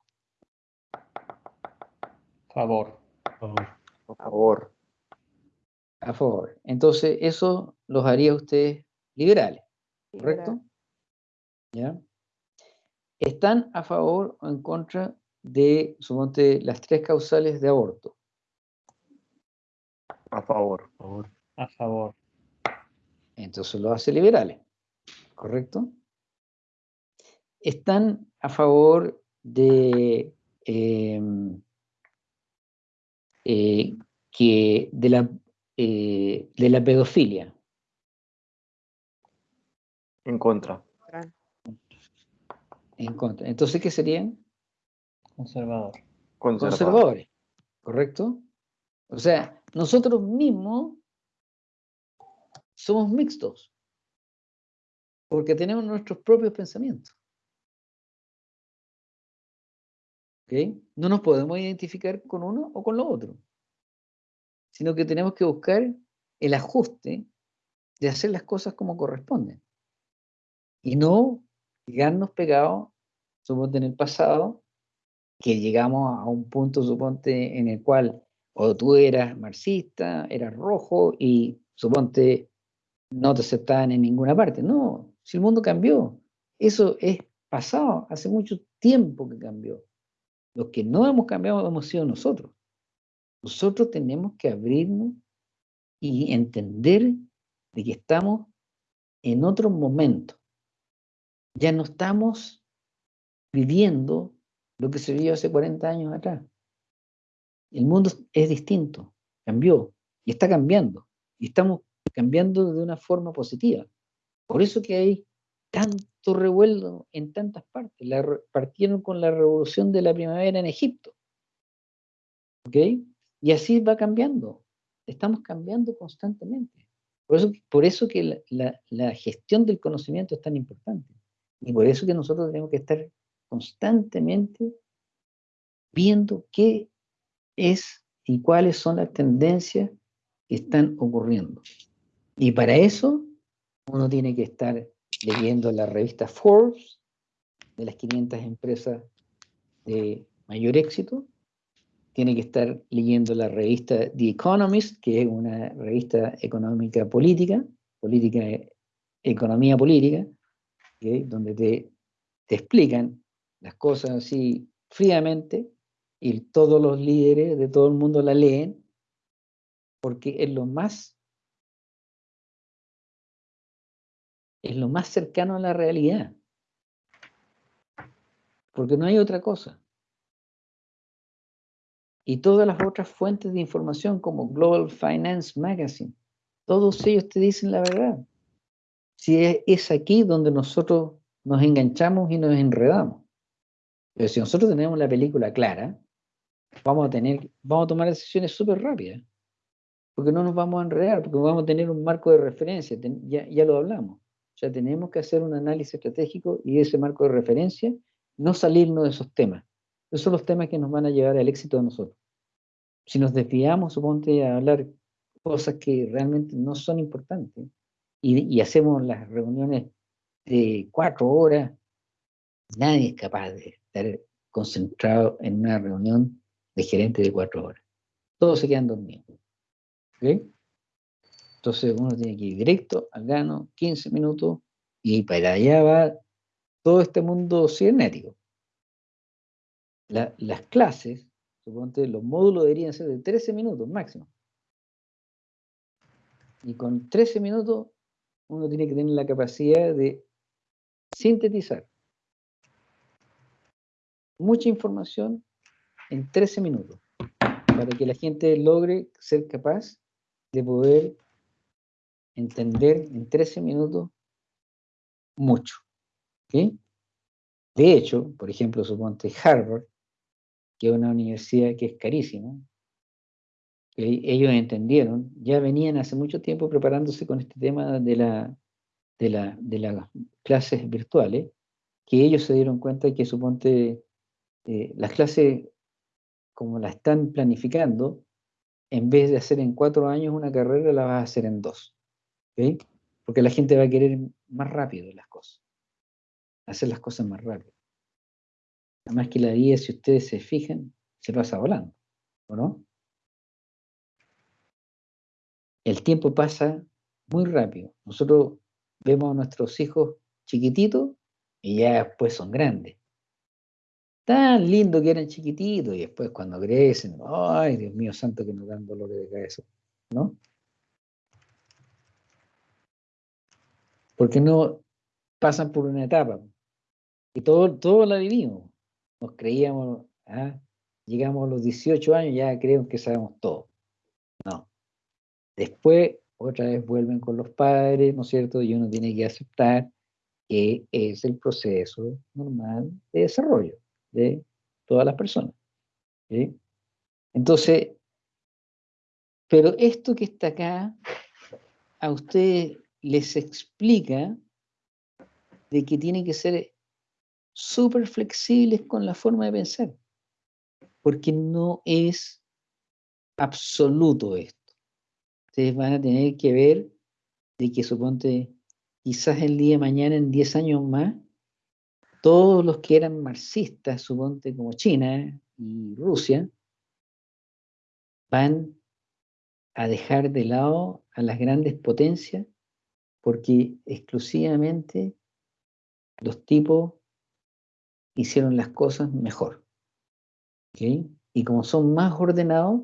Favor. A favor. A favor. Entonces, eso los haría ustedes liberales, ¿correcto? ¿Ya? ¿Están a favor o en contra de, suponte, las tres causales de aborto? A favor. A favor. Entonces lo hace liberales, ¿correcto? están a favor de, em, eh, que de, la, eh, de la pedofilia. En contra. En contra. Entonces, ¿qué serían? Conservador. Conservadores. ¿Correcto? O sea, nosotros mismos somos mixtos. Porque tenemos nuestros propios pensamientos. No nos podemos identificar con uno o con lo otro, sino que tenemos que buscar el ajuste de hacer las cosas como corresponden y no quedarnos pegados, suponte en el pasado, que llegamos a un punto, suponte, en el cual o tú eras marxista, eras rojo y suponte no te aceptaban en ninguna parte. No, si el mundo cambió, eso es pasado, hace mucho tiempo que cambió. Los que no hemos cambiado hemos sido nosotros. Nosotros tenemos que abrirnos y entender de que estamos en otro momento. Ya no estamos viviendo lo que se vivió hace 40 años atrás. El mundo es distinto, cambió y está cambiando. Y estamos cambiando de una forma positiva. Por eso que hay tanto revuelo en tantas partes. partieron con la revolución de la primavera en Egipto. ¿Ok? Y así va cambiando. Estamos cambiando constantemente. Por eso, por eso que la, la gestión del conocimiento es tan importante. Y por eso que nosotros tenemos que estar constantemente viendo qué es y cuáles son las tendencias que están ocurriendo. Y para eso uno tiene que estar leyendo la revista Forbes, de las 500 empresas de mayor éxito. Tiene que estar leyendo la revista The Economist, que es una revista económica política, política, economía política, donde te, te explican las cosas así fríamente y todos los líderes de todo el mundo la leen porque es lo más es lo más cercano a la realidad. Porque no hay otra cosa. Y todas las otras fuentes de información como Global Finance Magazine, todos ellos te dicen la verdad. Si es, aquí donde nosotros nos enganchamos y nos enredamos. Pero si nosotros tenemos la película clara, vamos a tener, vamos a tomar decisiones súper rápidas. Porque no nos vamos a enredar, porque vamos a tener un marco de referencia, ya, ya lo hablamos. O sea, tenemos que hacer un análisis estratégico y ese marco de referencia, no salirnos de esos temas. Esos son los temas que nos van a llevar al éxito de nosotros. Si nos desviamos, suponte, a hablar cosas que realmente no son importantes y, hacemos las reuniones de cuatro horas, nadie es capaz de estar concentrado en una reunión de gerente de cuatro horas. Todos se quedan dormidos. ¿Okay? Entonces uno tiene que ir directo al grano, 15 minutos, y para allá va todo este mundo cibernético. las clases, suponte, los módulos deberían ser de 13 minutos máximo. Y con 13 minutos uno tiene que tener la capacidad de sintetizar mucha información en 13 minutos para que la gente logre ser capaz de poder entender en 13 minutos mucho. De hecho, por ejemplo, suponte Harvard, que es una universidad que es carísima, ellos entendieron, ya venían hace mucho tiempo preparándose con este tema de, la, de, la, de las clases virtuales, que ellos se dieron cuenta que suponte eh, las clases como la están planificando, en vez de hacer en cuatro años una carrera, la vas a hacer en dos. Porque la gente va a querer más rápido las cosas, hacer las cosas más rápido. Además que la vida, si ustedes se fijan, se pasa volando, ¿o no? El tiempo pasa muy rápido. Nosotros vemos a nuestros hijos chiquititos y ya después son grandes. Tan lindo que eran chiquititos y después cuando crecen, ay, Dios mío santo que nos dan dolores de cabeza, ¿no? porque no pasan por una etapa. Y todo, todo la vivimos. Nos creíamos, ¿ah? llegamos a los 18 años, ya creo que sabemos todo. No. Después, otra vez vuelven con los padres, ¿no es cierto? Y uno tiene que aceptar que es el proceso normal de desarrollo de todas las personas. Entonces, pero esto que está acá, a ustedes les explica de que tienen que ser súper flexibles con la forma de pensar, porque no es absoluto esto. Ustedes van a tener que ver de que suponte quizás el día de mañana, en 10 años más, todos los que eran marxistas, suponte como China y Rusia, van a dejar de lado a las grandes potencias porque exclusivamente los tipos hicieron las cosas mejor. Y como son más ordenados,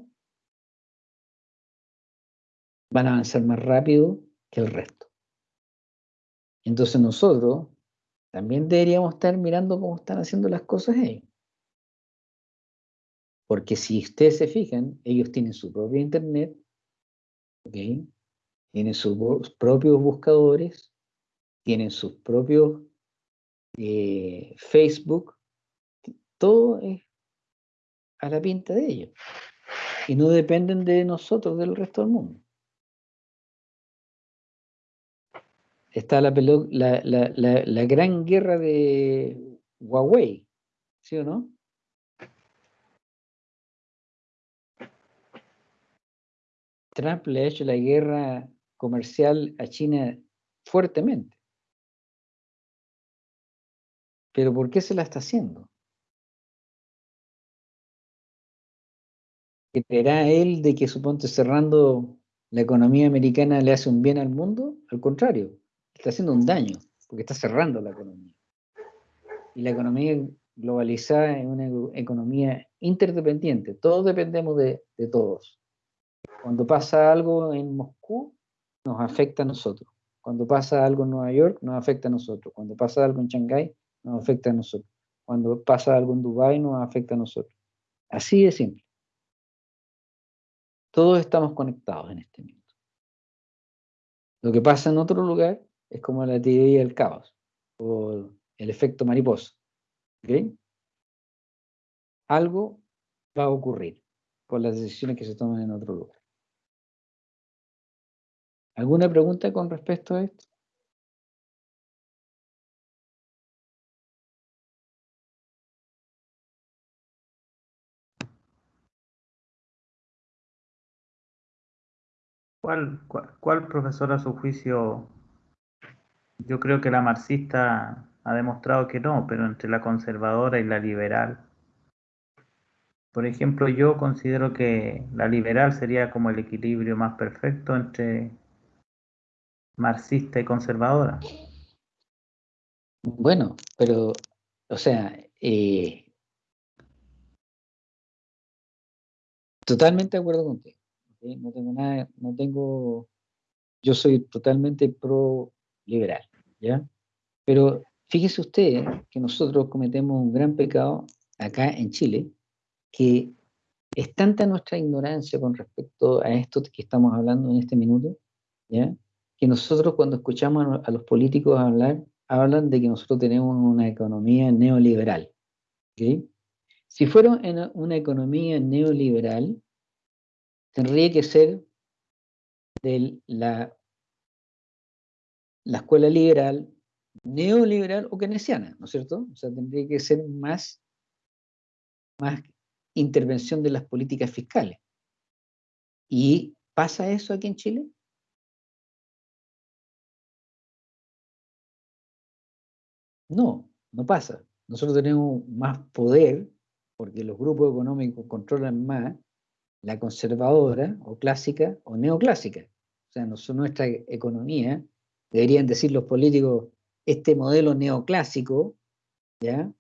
van a avanzar más rápido que el resto. Entonces nosotros también deberíamos estar mirando cómo están haciendo las cosas ellos. Porque si ustedes se fijan, ellos tienen su propio internet, tienen sus propios buscadores, tienen sus propios eh, Facebook, todo es a la pinta de ellos. Y no dependen de nosotros, del resto del mundo. Está la, la, la, la gran guerra de Huawei, ¿sí o no? Trump le ha hecho la guerra comercial a China fuertemente. Pero ¿por qué se la está haciendo? ¿Creerá él de que suponte cerrando la economía americana le hace un bien al mundo? Al contrario, está haciendo un daño, porque está cerrando la economía. Y la economía globalizada es una economía interdependiente, todos dependemos de, de todos. Cuando pasa algo en Moscú, nos afecta a nosotros. Cuando pasa algo en Nueva York, nos afecta a nosotros. Cuando pasa algo en Shanghái, nos afecta a nosotros. Cuando pasa algo en Dubái, nos afecta a nosotros. Así de simple. Todos estamos conectados en este momento. Lo que pasa en otro lugar es como la teoría del caos o el efecto mariposa. Algo va a ocurrir por las decisiones que se toman en otro lugar. ¿Alguna pregunta con respecto a esto? ¿Cuál, cuál, profesor a su juicio? Yo creo que la marxista ha demostrado que no, pero entre la conservadora y la liberal. Por ejemplo, yo considero que la liberal sería como el equilibrio más perfecto entre marxista y conservadora. Bueno, pero, o sea, eh, totalmente de acuerdo contigo. No tengo nada, no tengo, yo soy totalmente pro liberal, ¿ya? Pero fíjese usted que nosotros cometemos un gran pecado acá en Chile, que es tanta nuestra ignorancia con respecto a esto que estamos hablando en este minuto, ¿ya? que nosotros cuando escuchamos a los políticos hablar, hablan de que nosotros tenemos una economía neoliberal. Si fuera una economía neoliberal, tendría que ser de la, la escuela liberal, neoliberal o keynesiana, ¿no es cierto? O sea, tendría que ser más, más intervención de las políticas fiscales. ¿Y pasa eso aquí en Chile? No, no pasa. Nosotros tenemos más poder porque los grupos económicos controlan más la conservadora o clásica o neoclásica. O sea, nuestra economía, deberían decir los políticos, este modelo neoclásico, ¿ya?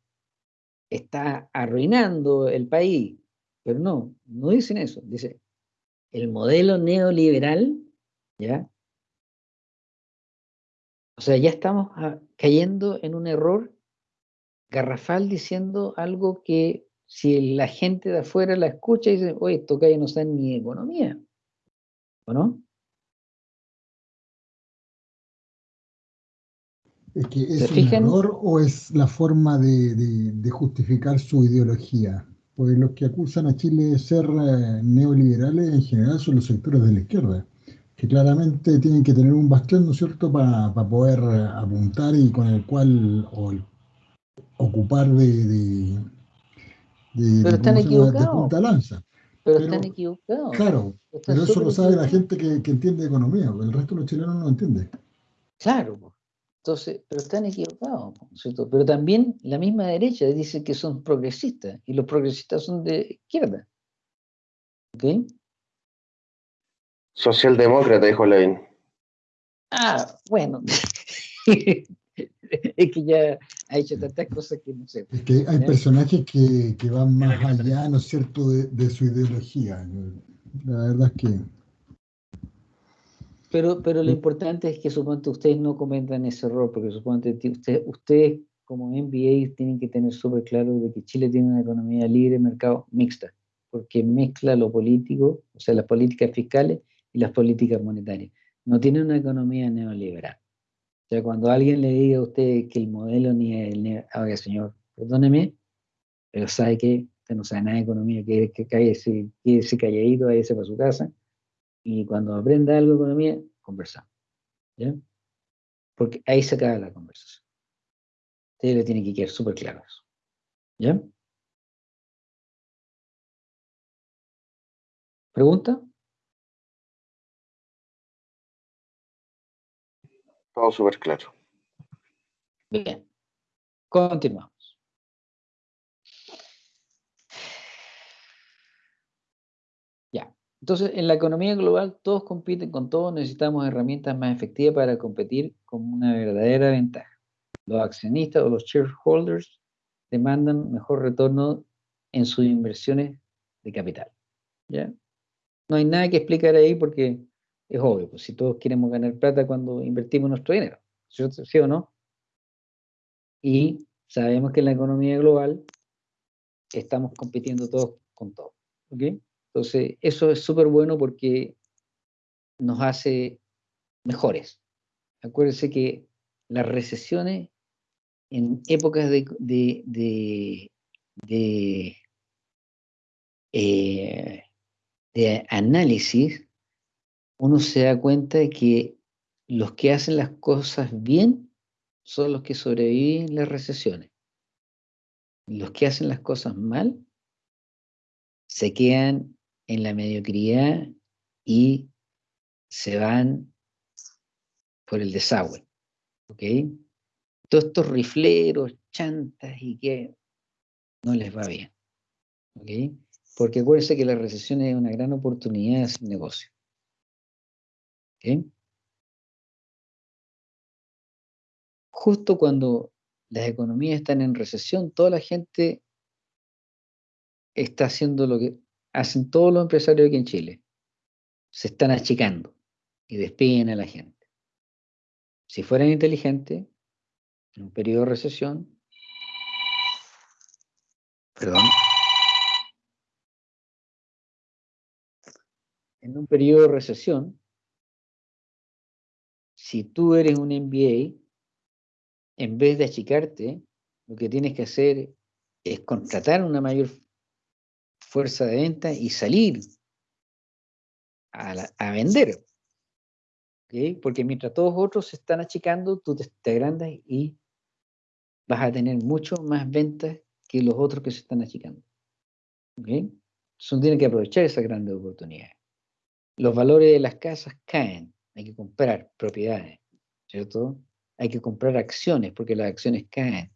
Está arruinando el país. Pero no, no dicen eso. Dice, el modelo neoliberal, ¿ya? O sea, ya estamos ah, cayendo en un error garrafal diciendo algo que si la gente de afuera la escucha y dice, oye, esto que no saben ni economía, ¿o no? Es que es un error o es la forma de, justificar su ideología. Pues los que acusan a Chile de ser eh, neoliberales en general son los sectores de la izquierda, que claramente tienen que tener un bastión, ¿no es cierto?, para poder eh, apuntar y con el cual ocupar de, pero están equivocados. punta lanza. Pero, están equivocados. Claro, pero eso lo sabe la gente que, que, entiende economía, el resto de los chilenos no lo entiende. Claro, entonces, pero están equivocados, ¿cierto? Pero también la misma derecha dice que son progresistas y los progresistas son de izquierda. ¿Ok? Socialdemócrata, dijo Levin. Ah, bueno. es que ya ha hecho tantas cosas que no sé. Es que hay personajes que, que, van más allá, ¿no es cierto?, de, de, su ideología. La verdad es que... Pero, pero lo importante es que suponte ustedes no cometan ese error, porque suponte usted, ustedes como MBA tienen que tener súper claro de que Chile tiene una economía libre, mercado mixta, porque mezcla lo político, o sea, las políticas fiscales y las políticas monetarias. No tiene una economía neoliberal. O sea, cuando alguien le diga a usted que el modelo ni el... Oiga, señor, perdóneme, pero sabe que usted no sabe nada de economía, que, que cae ese, ese calladito, ese para su casa, y cuando aprenda algo de economía, conversamos. ¿Ya? Porque ahí se acaba la conversación. Usted le tiene que quedar súper claro eso. ¿Ya? ¿Pregunta? Todo súper claro. Bien. Continuamos. Ya. Entonces, en la economía global todos compiten con todos, necesitamos herramientas más efectivas para competir con una verdadera ventaja. Los accionistas o los shareholders demandan mejor retorno en sus inversiones de capital. ¿Ya? No hay nada que explicar ahí porque es obvio, pues si todos queremos ganar plata cuando invertimos nuestro dinero, ¿sí o no? Y sabemos que en la economía global estamos compitiendo todos con todos, ¿ok? Entonces, eso es súper bueno porque nos hace mejores. Acuérdense que las recesiones en épocas de, eh, de análisis uno se da cuenta de que los que hacen las cosas bien son los que sobreviven las recesiones. Los que hacen las cosas mal se quedan en la mediocridad y se van por el desagüe. ¿Ok? Todos estos rifleros, chantas y que no les va bien. ¿Ok? Porque acuérdense que la recesión es una gran oportunidad de hacer negocio. Justo cuando las economías están en recesión, toda la gente está haciendo lo que hacen todos los empresarios aquí en Chile. Se están achicando y despiden a la gente. Si fueran inteligentes, en un periodo de recesión, perdón, en un periodo de recesión, si tú eres un MBA, en vez de achicarte, lo que tienes que hacer es contratar una mayor fuerza de venta y salir a, vender. Porque mientras todos otros se están achicando, tú te, agrandas y vas a tener mucho más ventas que los otros que se están achicando. ¿Okay? Entonces tiene que aprovechar esas grandes oportunidades. Los valores de las casas caen hay que comprar propiedades, ¿cierto? Hay que comprar acciones porque las acciones caen.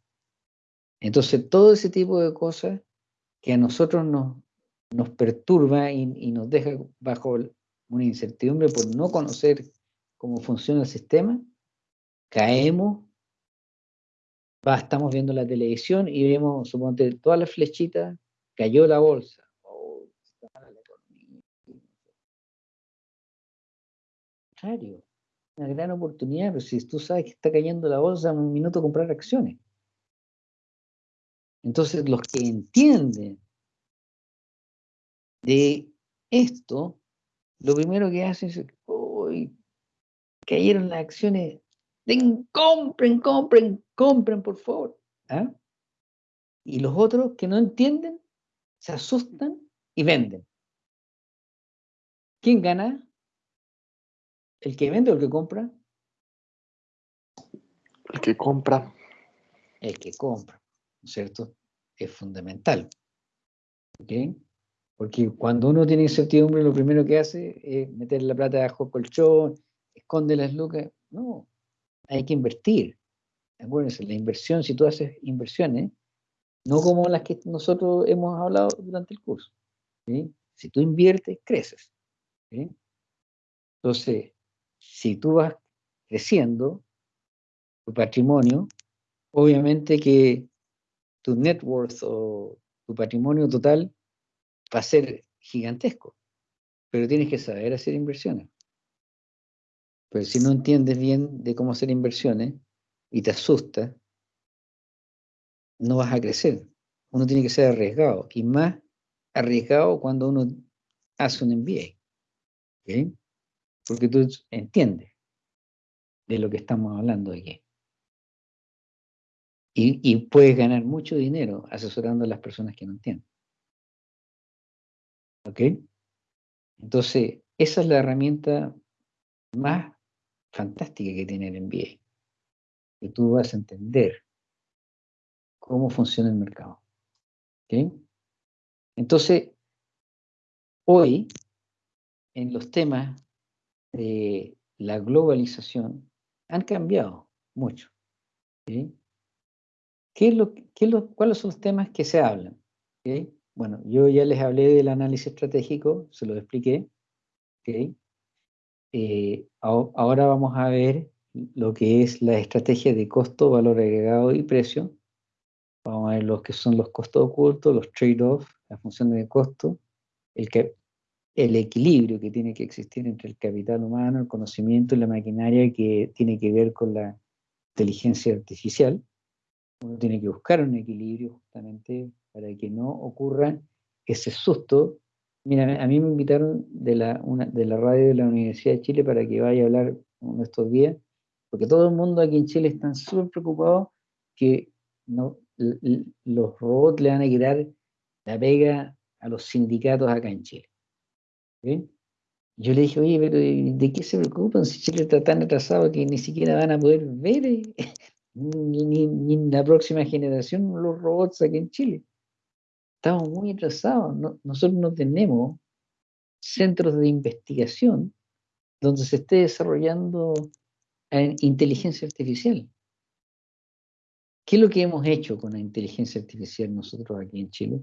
Entonces, todo ese tipo de cosas que a nosotros nos, perturba y, nos deja bajo una incertidumbre por no conocer cómo funciona el sistema, caemos, va, estamos viendo la televisión y vemos, suponte, todas las flechitas, cayó la bolsa, una gran oportunidad, pero si tú sabes que está cayendo la bolsa, un minuto comprar acciones. Entonces, los que entienden de esto, lo primero que hacen es, uy, cayeron las acciones, Den, compren, compren, compren, por favor. ¿Ah? Y los otros que no entienden, se asustan y venden. ¿Quién gana? ¿El que vende o el que compra? El que compra. El que compra, ¿no es cierto? Es fundamental. ¿Ok? Porque cuando uno tiene incertidumbre, lo primero que hace es meter la plata bajo colchón, esconde las lucas. No, hay que invertir. Acuérdense, la inversión, si tú haces inversiones, no como las que nosotros hemos hablado durante el curso. Si tú inviertes, creces. Entonces, si tú vas creciendo tu patrimonio, obviamente que tu net worth o tu patrimonio total va a ser gigantesco, pero tienes que saber hacer inversiones. Pero si no entiendes bien de cómo hacer inversiones y te asusta, no vas a crecer. Uno tiene que ser arriesgado y más arriesgado cuando uno hace un MBA. Porque tú entiendes de lo que estamos hablando aquí. Y, puedes ganar mucho dinero asesorando a las personas que no entienden. ¿Ok? Entonces, esa es la herramienta más fantástica que tiene el MBA. Que tú vas a entender cómo funciona el mercado. ¿Ok? Entonces, hoy, en los temas de la globalización, han cambiado mucho. ¿okay? ¿Qué es lo, qué es lo, ¿Cuáles son los temas que se hablan? ¿Okay? Bueno, yo ya les hablé del análisis estratégico, se lo expliqué. ¿okay? Eh, ahora vamos a ver lo que es la estrategia de costo, valor agregado y precio. Vamos a ver lo que son los costos ocultos, los trade-offs, las funciones de costo, el, que, el equilibrio que tiene que existir entre el capital humano, el conocimiento y la maquinaria que tiene que ver con la inteligencia artificial. Uno tiene que buscar un equilibrio justamente para que no ocurra ese susto Mira, a mí me invitaron de la, de la radio de la Universidad de Chile para que vaya a hablar uno estos días, porque todo el mundo aquí en Chile está súper preocupado que los robots le van a quitar la pega a los sindicatos acá en Chile. Yo le dije, oye, pero ¿de qué se preocupan si Chile está tan atrasado que ni siquiera van a poder ver eh, ni, ni, ni, la próxima generación los robots aquí en Chile? Estamos muy atrasados. nosotros no tenemos centros de investigación donde se esté desarrollando eh, inteligencia artificial. ¿Qué es lo que hemos hecho con la inteligencia artificial nosotros aquí en Chile?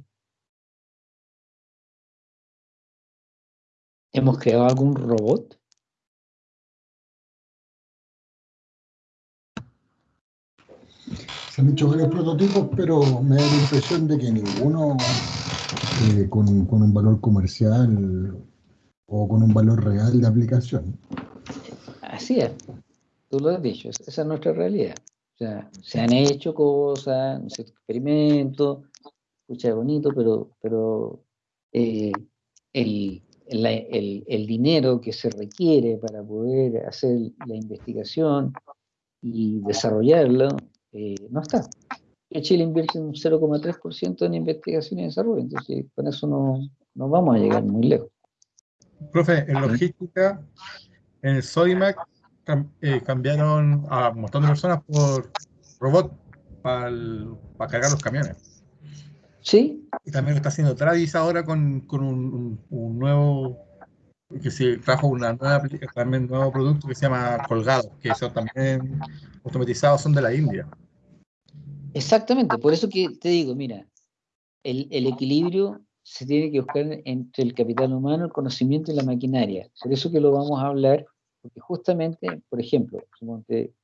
¿Hemos creado algún robot? Han hecho varios prototipos, pero me da la impresión de que ninguno eh, con, un valor comercial o con un valor real de aplicación. Así es, tú lo has dicho, esa es nuestra realidad. O sea, se han hecho cosas, experimentos, escucha bonito, pero, pero eh, el, el, dinero que se requiere para poder hacer la investigación y desarrollarlo eh, no está. Chile invierte un 0,3% en investigación y desarrollo, entonces con eso no, no, vamos a llegar muy lejos. Profe, en logística, en el Sodimac eh, cambiaron a un montón de personas por robot para, cargar los camiones. Sí. Y también lo está haciendo Travis ahora con, con un, un, nuevo, que se trajo una nueva, también un nuevo producto que se llama Colgado, que son también automatizados, son de la India. Exactamente, por eso que te digo, mira, el, el, equilibrio se tiene que buscar entre el capital humano, el conocimiento y la maquinaria. Por eso que lo vamos a hablar, porque justamente, por ejemplo,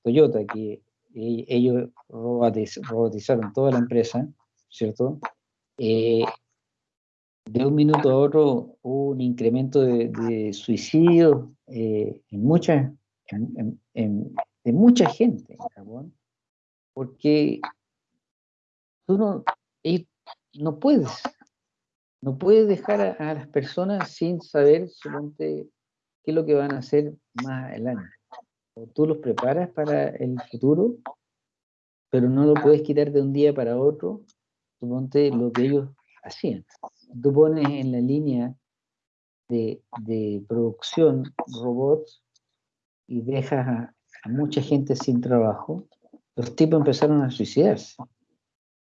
Toyota, que e, ellos robotizaron toda la empresa, ¿cierto? Eh, de un minuto a otro hubo un incremento de, de suicidios eh, en mucha, en, en, mucha gente en Japón, porque ellos no puedes. No puedes dejar a, las personas sin saber, suponte, qué es lo que van a hacer más adelante. O tú los preparas para el futuro, pero no lo puedes quitar de un día para otro, suponte lo que ellos hacían. Tú pones en la línea de, producción robots y dejas a, mucha gente sin trabajo, los tipos empezaron a suicidarse.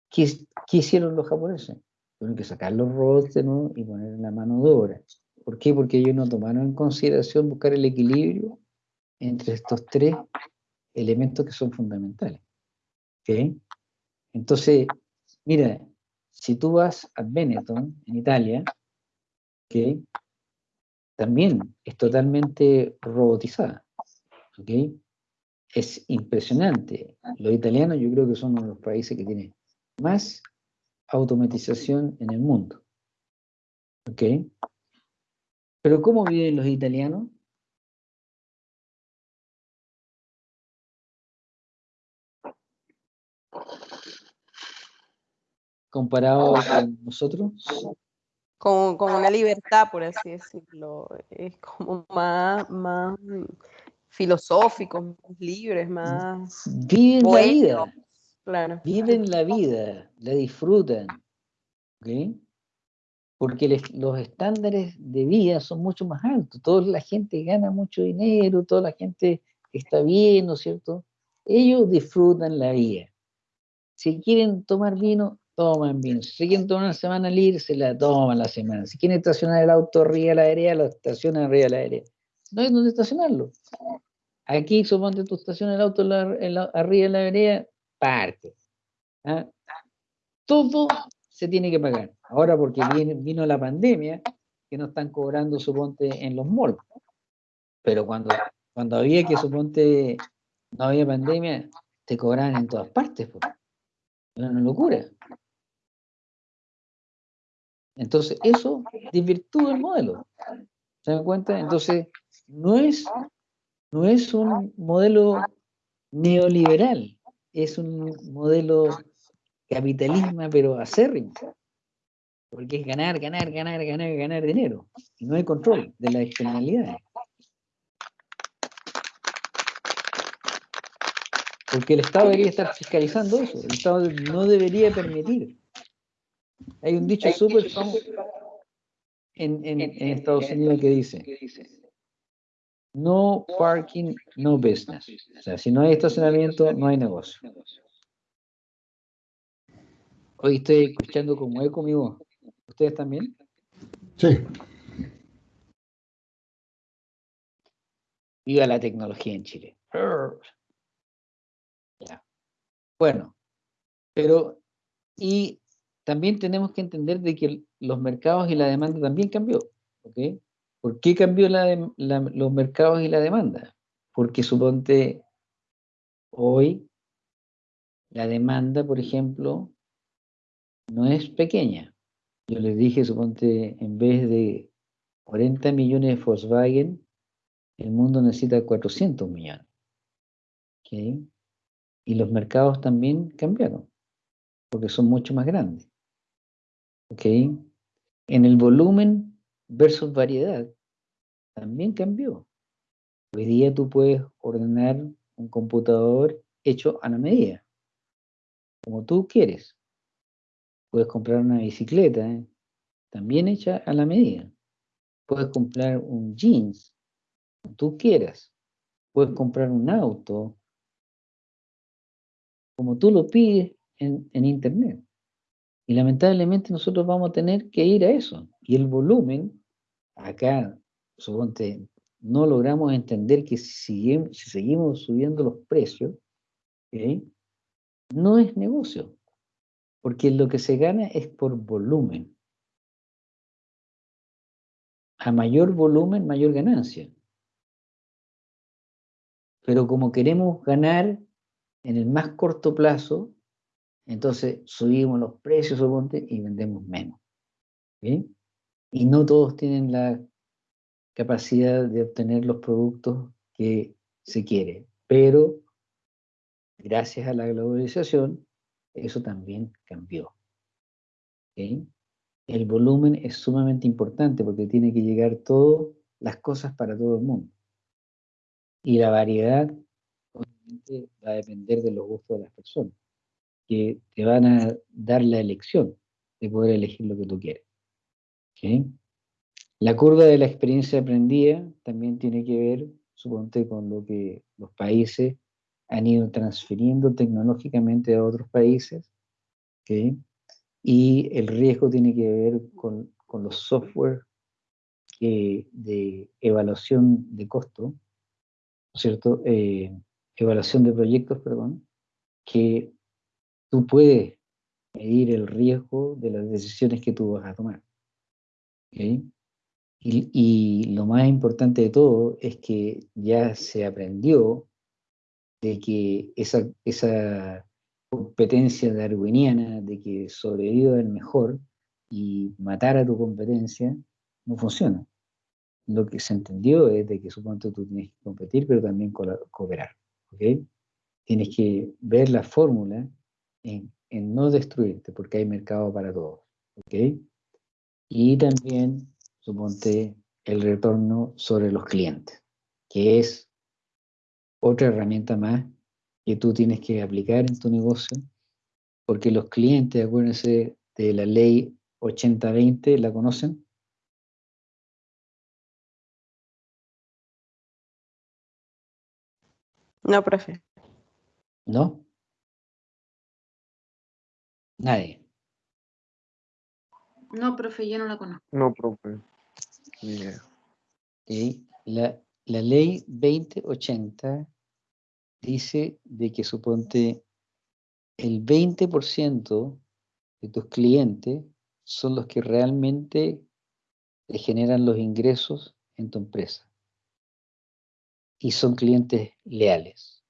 ¿Qué, qué hicieron los japoneses? Tuvieron que sacar los robots de nuevo y poner la mano de obra. ¿Por qué? Porque ellos no tomaron en consideración buscar el equilibrio entre estos tres elementos que son fundamentales. Entonces, mira, si tú vas a Benetton, en Italia, también es totalmente robotizada. Es impresionante. Los italianos yo creo que son uno de los países que tienen más automatización en el mundo. Pero ¿cómo viven los italianos? Comparado con nosotros. Con, una libertad, por así decirlo. Es como más, más filosóficos, más libres, más... Viven la vida. Claro. Viven la vida, la disfrutan. ¿Ok? porque los estándares de vida son mucho más altos. Toda la gente gana mucho dinero, toda la gente está bien, ¿no es cierto? Ellos disfrutan la vida. Si quieren tomar vino, toman vino. Si quieren tomar una semana libre, se la toman la semana. Si quieren estacionar el auto arriba de la aérea, lo estacionan arriba de la aérea. No hay donde estacionarlo. Aquí, suponte tú estacionas el auto arriba de la aérea, parte. ¿ah? Todo se tiene que pagar. Ahora porque vino la pandemia, que no están cobrando, suponte, en los malls. Pero cuando, cuando había que, suponte, no había pandemia, te cobraban en todas partes. Era una locura. Entonces, eso desvirtúa el modelo. ¿Se dan cuenta? Entonces, no es, no es un modelo neoliberal, es un modelo capitalismo, pero acérrimo. Porque es ganar, ganar, ganar, ganar, ganar dinero. Y no hay control de las externalidades. Porque el Estado debería estar fiscalizando eso. El Estado no debería permitir. Hay un dicho súper famoso en, en, en, Estados Unidos que dice, no parking, no business. O sea, si no hay estacionamiento, no hay negocio. Hoy estoy escuchando como eco mi voz. ¿Ustedes también? Sí. Viva la tecnología en Chile. Bueno, pero y también tenemos que entender de que los mercados y la demanda también cambió. ¿Por qué cambió los mercados y la demanda? Porque suponte hoy la demanda, por ejemplo, no es pequeña. Yo les dije, suponte, en vez de 40 millones de Volkswagen, el mundo necesita 400 millones. Y los mercados también cambiaron, porque son mucho más grandes. En el volumen versus variedad, también cambió. Hoy día tú puedes ordenar un computador hecho a la medida, como tú quieres. Puedes comprar una bicicleta, ¿eh? también hecha a la medida. Puedes comprar un jeans, como tú quieras. Puedes comprar un auto, como tú lo pides en, en Internet. Y lamentablemente nosotros vamos a tener que ir a eso. Y el volumen, acá, suponte, no logramos entender que si, seguimos subiendo los precios, no es negocio porque lo que se gana es por volumen. A mayor volumen, mayor ganancia. Pero como queremos ganar en el más corto plazo, entonces subimos los precios y vendemos menos. Y no todos tienen la capacidad de obtener los productos que se quiere. Pero gracias a la globalización, eso también cambió. El volumen es sumamente importante porque tiene que llegar todas las cosas para todo el mundo. Y la variedad, obviamente, va a depender de los gustos de las personas, que te van a dar la elección de poder elegir lo que tú quieres. La curva de la experiencia aprendida también tiene que ver, suponte, con lo que los países han ido transfiriendo tecnológicamente a otros países, y el riesgo tiene que ver con, los software de evaluación de costo, ¿cierto? Eh, evaluación de proyectos, perdón, que tú puedes medir el riesgo de las decisiones que tú vas a tomar. Y, y, lo más importante de todo es que ya se aprendió de que esa, esa competencia darwiniana de que sobreviva el mejor y matar a tu competencia no funciona. Lo que se entendió es de que supongo tú tienes que competir, pero también cooperar. ¿okay? Tienes que ver la fórmula en, en, no destruirte, porque hay mercado para todos. ¿okay? Y también, suponte, el retorno sobre los clientes, que es otra herramienta más que tú tienes que aplicar en tu negocio, porque los clientes, acuérdense de la ley 80-20, ¿la conocen? No, profe. ¿No? Nadie. No, profe, yo no la conozco. No, profe. La, la ley 2080 dice de que suponte el 20% de tus clientes son los que realmente te generan los ingresos en tu empresa. Y son clientes leales.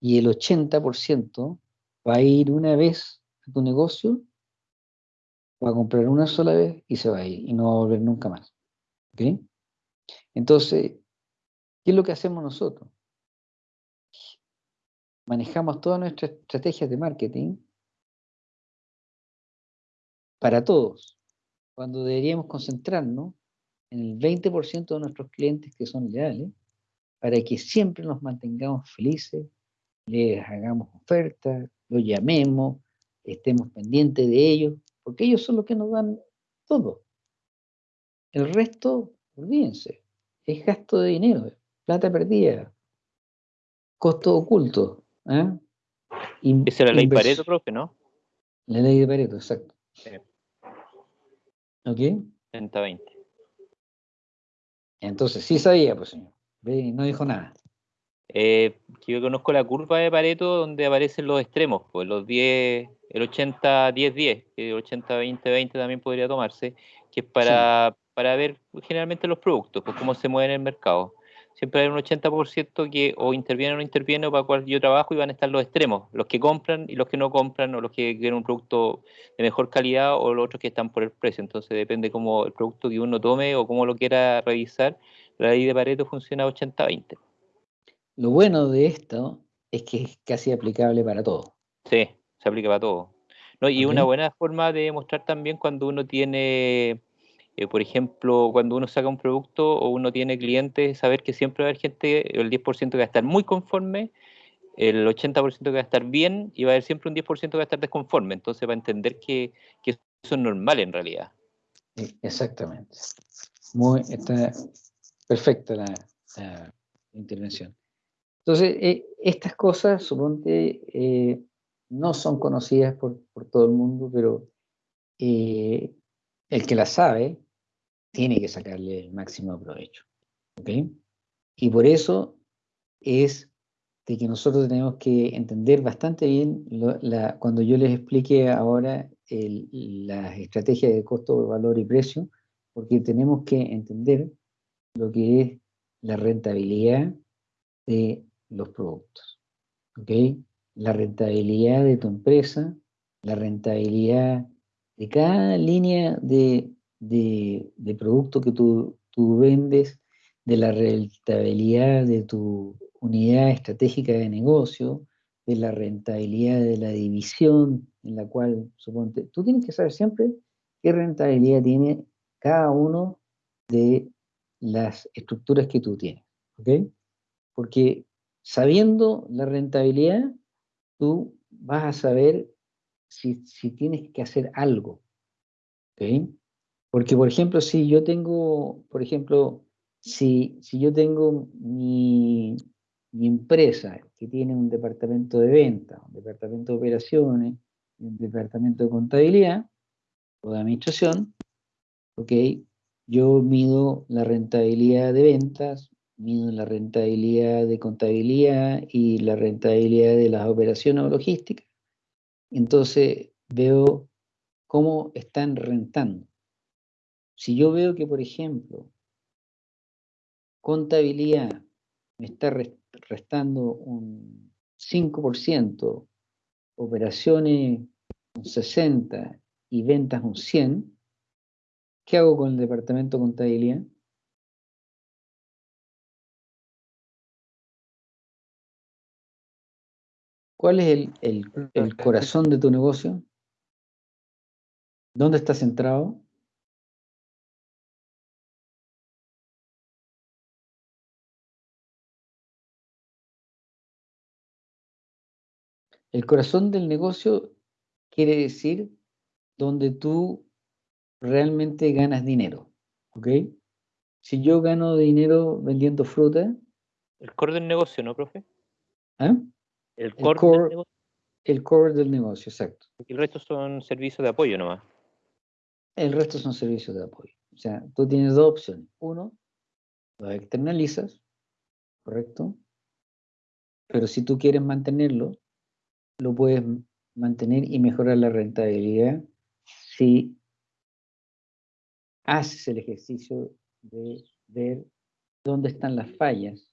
Y el 80% va a ir una vez tu negocio, va a comprar una sola vez y se va a ir y no va a volver nunca más. ¿Ok? Entonces, ¿qué es lo que hacemos nosotros? manejamos todas nuestras estrategias de marketing para todos, cuando deberíamos concentrarnos en el 20% de nuestros clientes que son leales, para que siempre nos mantengamos felices, les hagamos ofertas, los llamemos, estemos pendientes de ellos, porque ellos son los que nos dan todo. El resto, olvídense, es gasto de dinero, plata perdida, costo oculto, ¿Eh? Esa es la ley Pareto, profe, ¿no? La ley de Pareto, exacto. ¿Ok? 30-20. Entonces, sí sabía, pues señor. No dijo nada. Eh, yo conozco la curva de Pareto donde aparecen los extremos, pues los 10, el 80-10-10, el 80-20-20 también podría tomarse, que es para, para ver generalmente los productos, pues cómo se mueven en el mercado siempre hay un 80% que o interviene o no interviene o para cual yo trabajo y van a estar los extremos, los que compran y los que no compran o los que quieren un producto de mejor calidad o los otros que están por el precio. Entonces depende cómo el producto que uno tome o cómo lo quiera revisar. La ley de Pareto funciona 80-20. Lo bueno de esto es que es casi aplicable para todo. Sí, se aplica para todo. No, y una buena forma de mostrar también cuando uno tiene eh, por ejemplo, cuando uno saca un producto o uno tiene clientes, saber que siempre va a haber gente, el 10% que va a estar muy conforme, el 80% que va a estar bien y va a haber siempre un 10% que va a estar desconforme. Entonces va a entender que, que eso es normal en realidad. Exactamente. Muy, está perfecta la, intervención. Entonces, eh, estas cosas, suponte, eh, no son conocidas por, por, todo el mundo, pero el que las sabe tiene que sacarle el máximo provecho. Y por eso es de que nosotros tenemos que entender bastante bien cuando yo les explique ahora las estrategias de costo, valor y precio, porque tenemos que entender lo que es la rentabilidad de los productos. La rentabilidad de tu empresa, la rentabilidad de cada línea de, de, producto que tú, tú vendes, de la rentabilidad de tu unidad estratégica de negocio, de la rentabilidad de la división en la cual, suponte, tú tienes que saber siempre qué rentabilidad tiene cada uno de las estructuras que tú tienes, ¿ok? Porque sabiendo la rentabilidad, tú vas a saber si, si tienes que hacer algo, ¿ok? Porque, por ejemplo, si yo tengo, por ejemplo, si, si yo tengo mi, mi empresa que tiene un departamento de venta, un departamento de operaciones, un departamento de contabilidad o de administración, ok, yo mido la rentabilidad de ventas, mido la rentabilidad de contabilidad y la rentabilidad de las operaciones o logística. Entonces veo cómo están rentando. Si yo veo que, por ejemplo, contabilidad me está restando un 5%, operaciones un 60% y ventas un 100%, ¿qué hago con el departamento de contabilidad? ¿Cuál es el, el, el corazón de tu negocio? ¿Dónde está centrado? El corazón del negocio quiere decir donde tú realmente ganas dinero, ¿ok? Si yo gano dinero vendiendo fruta... El core del negocio, ¿no, profe? ¿Ah? El core, el core, del negocio. El core del negocio, exacto. Y el resto son servicios de apoyo nomás. El resto son servicios de apoyo. O sea, tú tienes dos opciones. Uno, los externalizas, ¿correcto? Pero si tú quieres mantenerlo, lo puedes mantener y mejorar la rentabilidad si haces el ejercicio de ver dónde están las fallas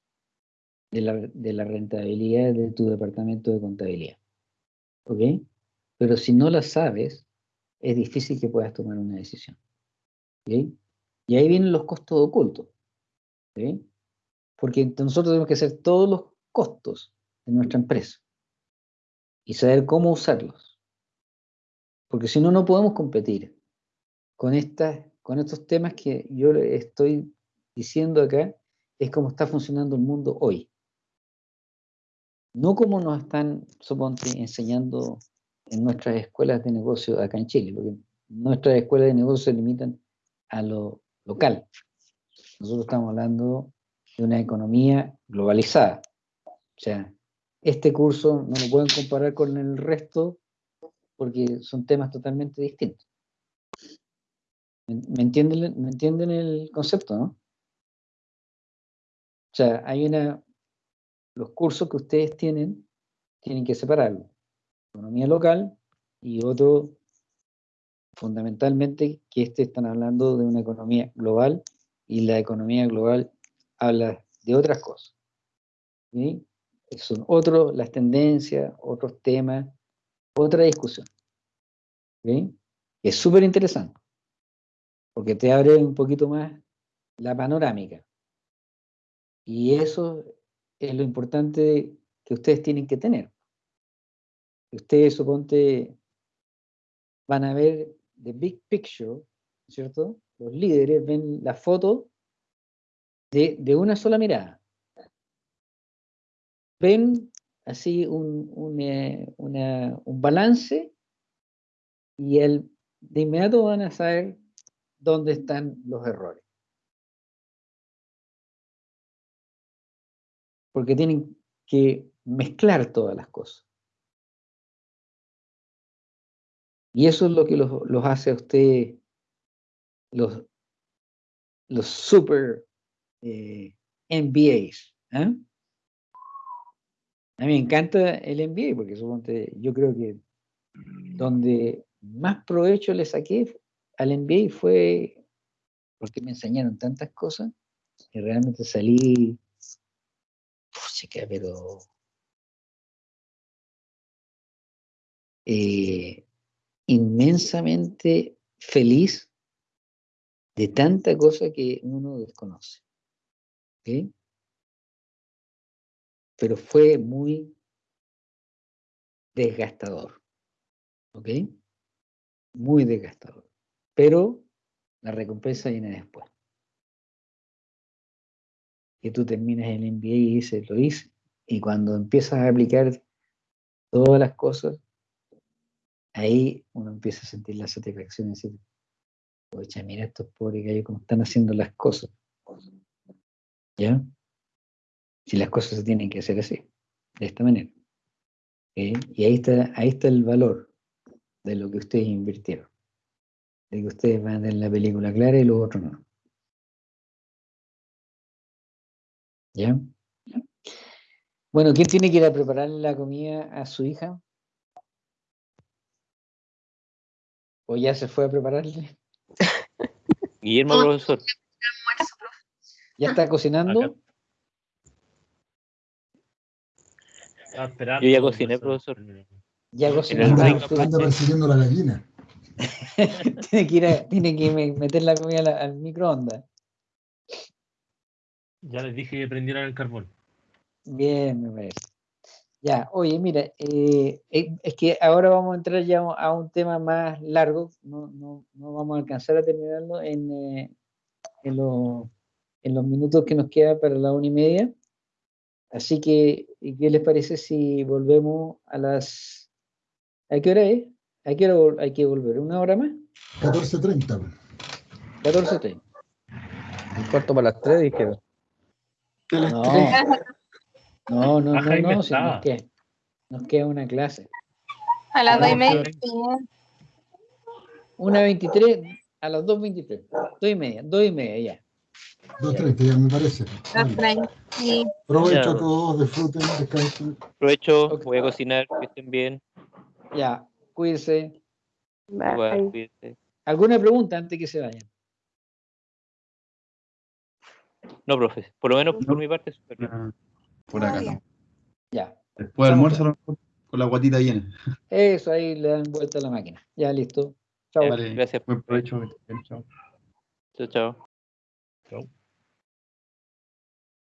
de la, de la rentabilidad de tu departamento de contabilidad. ¿Ok? Pero si no la sabes, es difícil que puedas tomar una decisión. ¿Ok? Y ahí vienen los costos ocultos. ¿Ok? Porque nosotros tenemos que hacer todos los costos de nuestra empresa y saber cómo usarlos. Porque si no, no podemos competir con, estas, con estos temas que yo estoy diciendo acá, es como está funcionando el mundo hoy. No como nos están, suponte, enseñando en nuestras escuelas de negocio acá en Chile, porque nuestras escuelas de negocio se limitan a lo local. Nosotros estamos hablando de una economía globalizada. O sea, este curso no lo pueden comparar con el resto porque son temas totalmente distintos. ¿Me entienden, ¿me entienden el concepto, no? O sea, hay una... Los cursos que ustedes tienen, tienen que separarlo. Economía local y otro, fundamentalmente, que este están hablando de una economía global y la economía global habla de otras cosas. ¿sí? son otros, las tendencias, otros temas, otra discusión. Es súper interesante, porque te abre un poquito más la panorámica. Y eso es lo importante que ustedes tienen que tener. Ustedes, suponte, van a ver the big picture, ¿cierto? Los líderes ven la foto de, de una sola mirada ven así un, eh, un, balance y el, de inmediato van a saber dónde están los errores. Porque tienen que mezclar todas las cosas. Y eso es lo que los, hace a ustedes los, los super eh, MBAs. ¿eh? A mí me encanta el MBA porque suponte, yo creo que donde más provecho le saqué al MBA fue porque me enseñaron tantas cosas y realmente salí, chica, pero eh, inmensamente feliz de tanta cosa que uno desconoce. ¿okay? pero fue muy desgastador. ¿Ok? Muy desgastador. pero la recompensa viene después. Que tú terminas el MBA y dices, lo hice. Y cuando empiezas a aplicar todas las cosas, ahí uno empieza a sentir la satisfacción y decir, oye, mira estos pobres gallos cómo están haciendo las cosas. ¿Ya? Si las cosas se tienen que hacer así, de esta manera. Y ahí está, ahí está el valor de lo que ustedes invirtieron. De que ustedes van a tener la película clara y los otros no. ¿Ya? Bueno, ¿quién tiene que ir a preparar la comida a su hija? ¿O ya se fue a prepararle? Guillermo, profesor. ¿Ya está cocinando? Yo ya cociné, profesor. Ya cociné. Anda, persiguiendo la gallina. tiene, que ir a- tiene que me- meter la comida al, al microondas. Ya les dije que prendieran el carbón. Bien, me parece. Ya, oye, mira, eh, eh, es que ahora vamos a entrar ya a un tema más largo, no, no, no vamos a alcanzar a terminarlo en, eh, en, lo- en los minutos que nos queda para la una y media. Así que, ¿y ¿qué les parece si volvemos a las... ¿A qué hora es? ¿A qué hora hay que volver? ¿Una hora más? 14.30. 14.30. Un cuarto para las tres, dijeron. No, no, no, no, Jaime no, si nos queda, nos queda una clase. A las dos y media. Una 23 a las 2.23. Dos y media, dos y media ya. 2.30 ya me parece. Vale. Sí. Provecho a todos, disfruten, descansen. Aprovecho, voy a cocinar, que estén bien. Ya, cuídense. Igual, cuídense. ¿Alguna pregunta antes que se vayan? No, profe, por lo menos por mi parte, súper bien. Ah, Por acá no. Ya. Después del almuerzo, a lo mejor, con la guatita llena. Eso, ahí le dan vuelta a la máquina. Ya, listo. Chao. Gracias. Buen provecho. Chao, chao. Chao.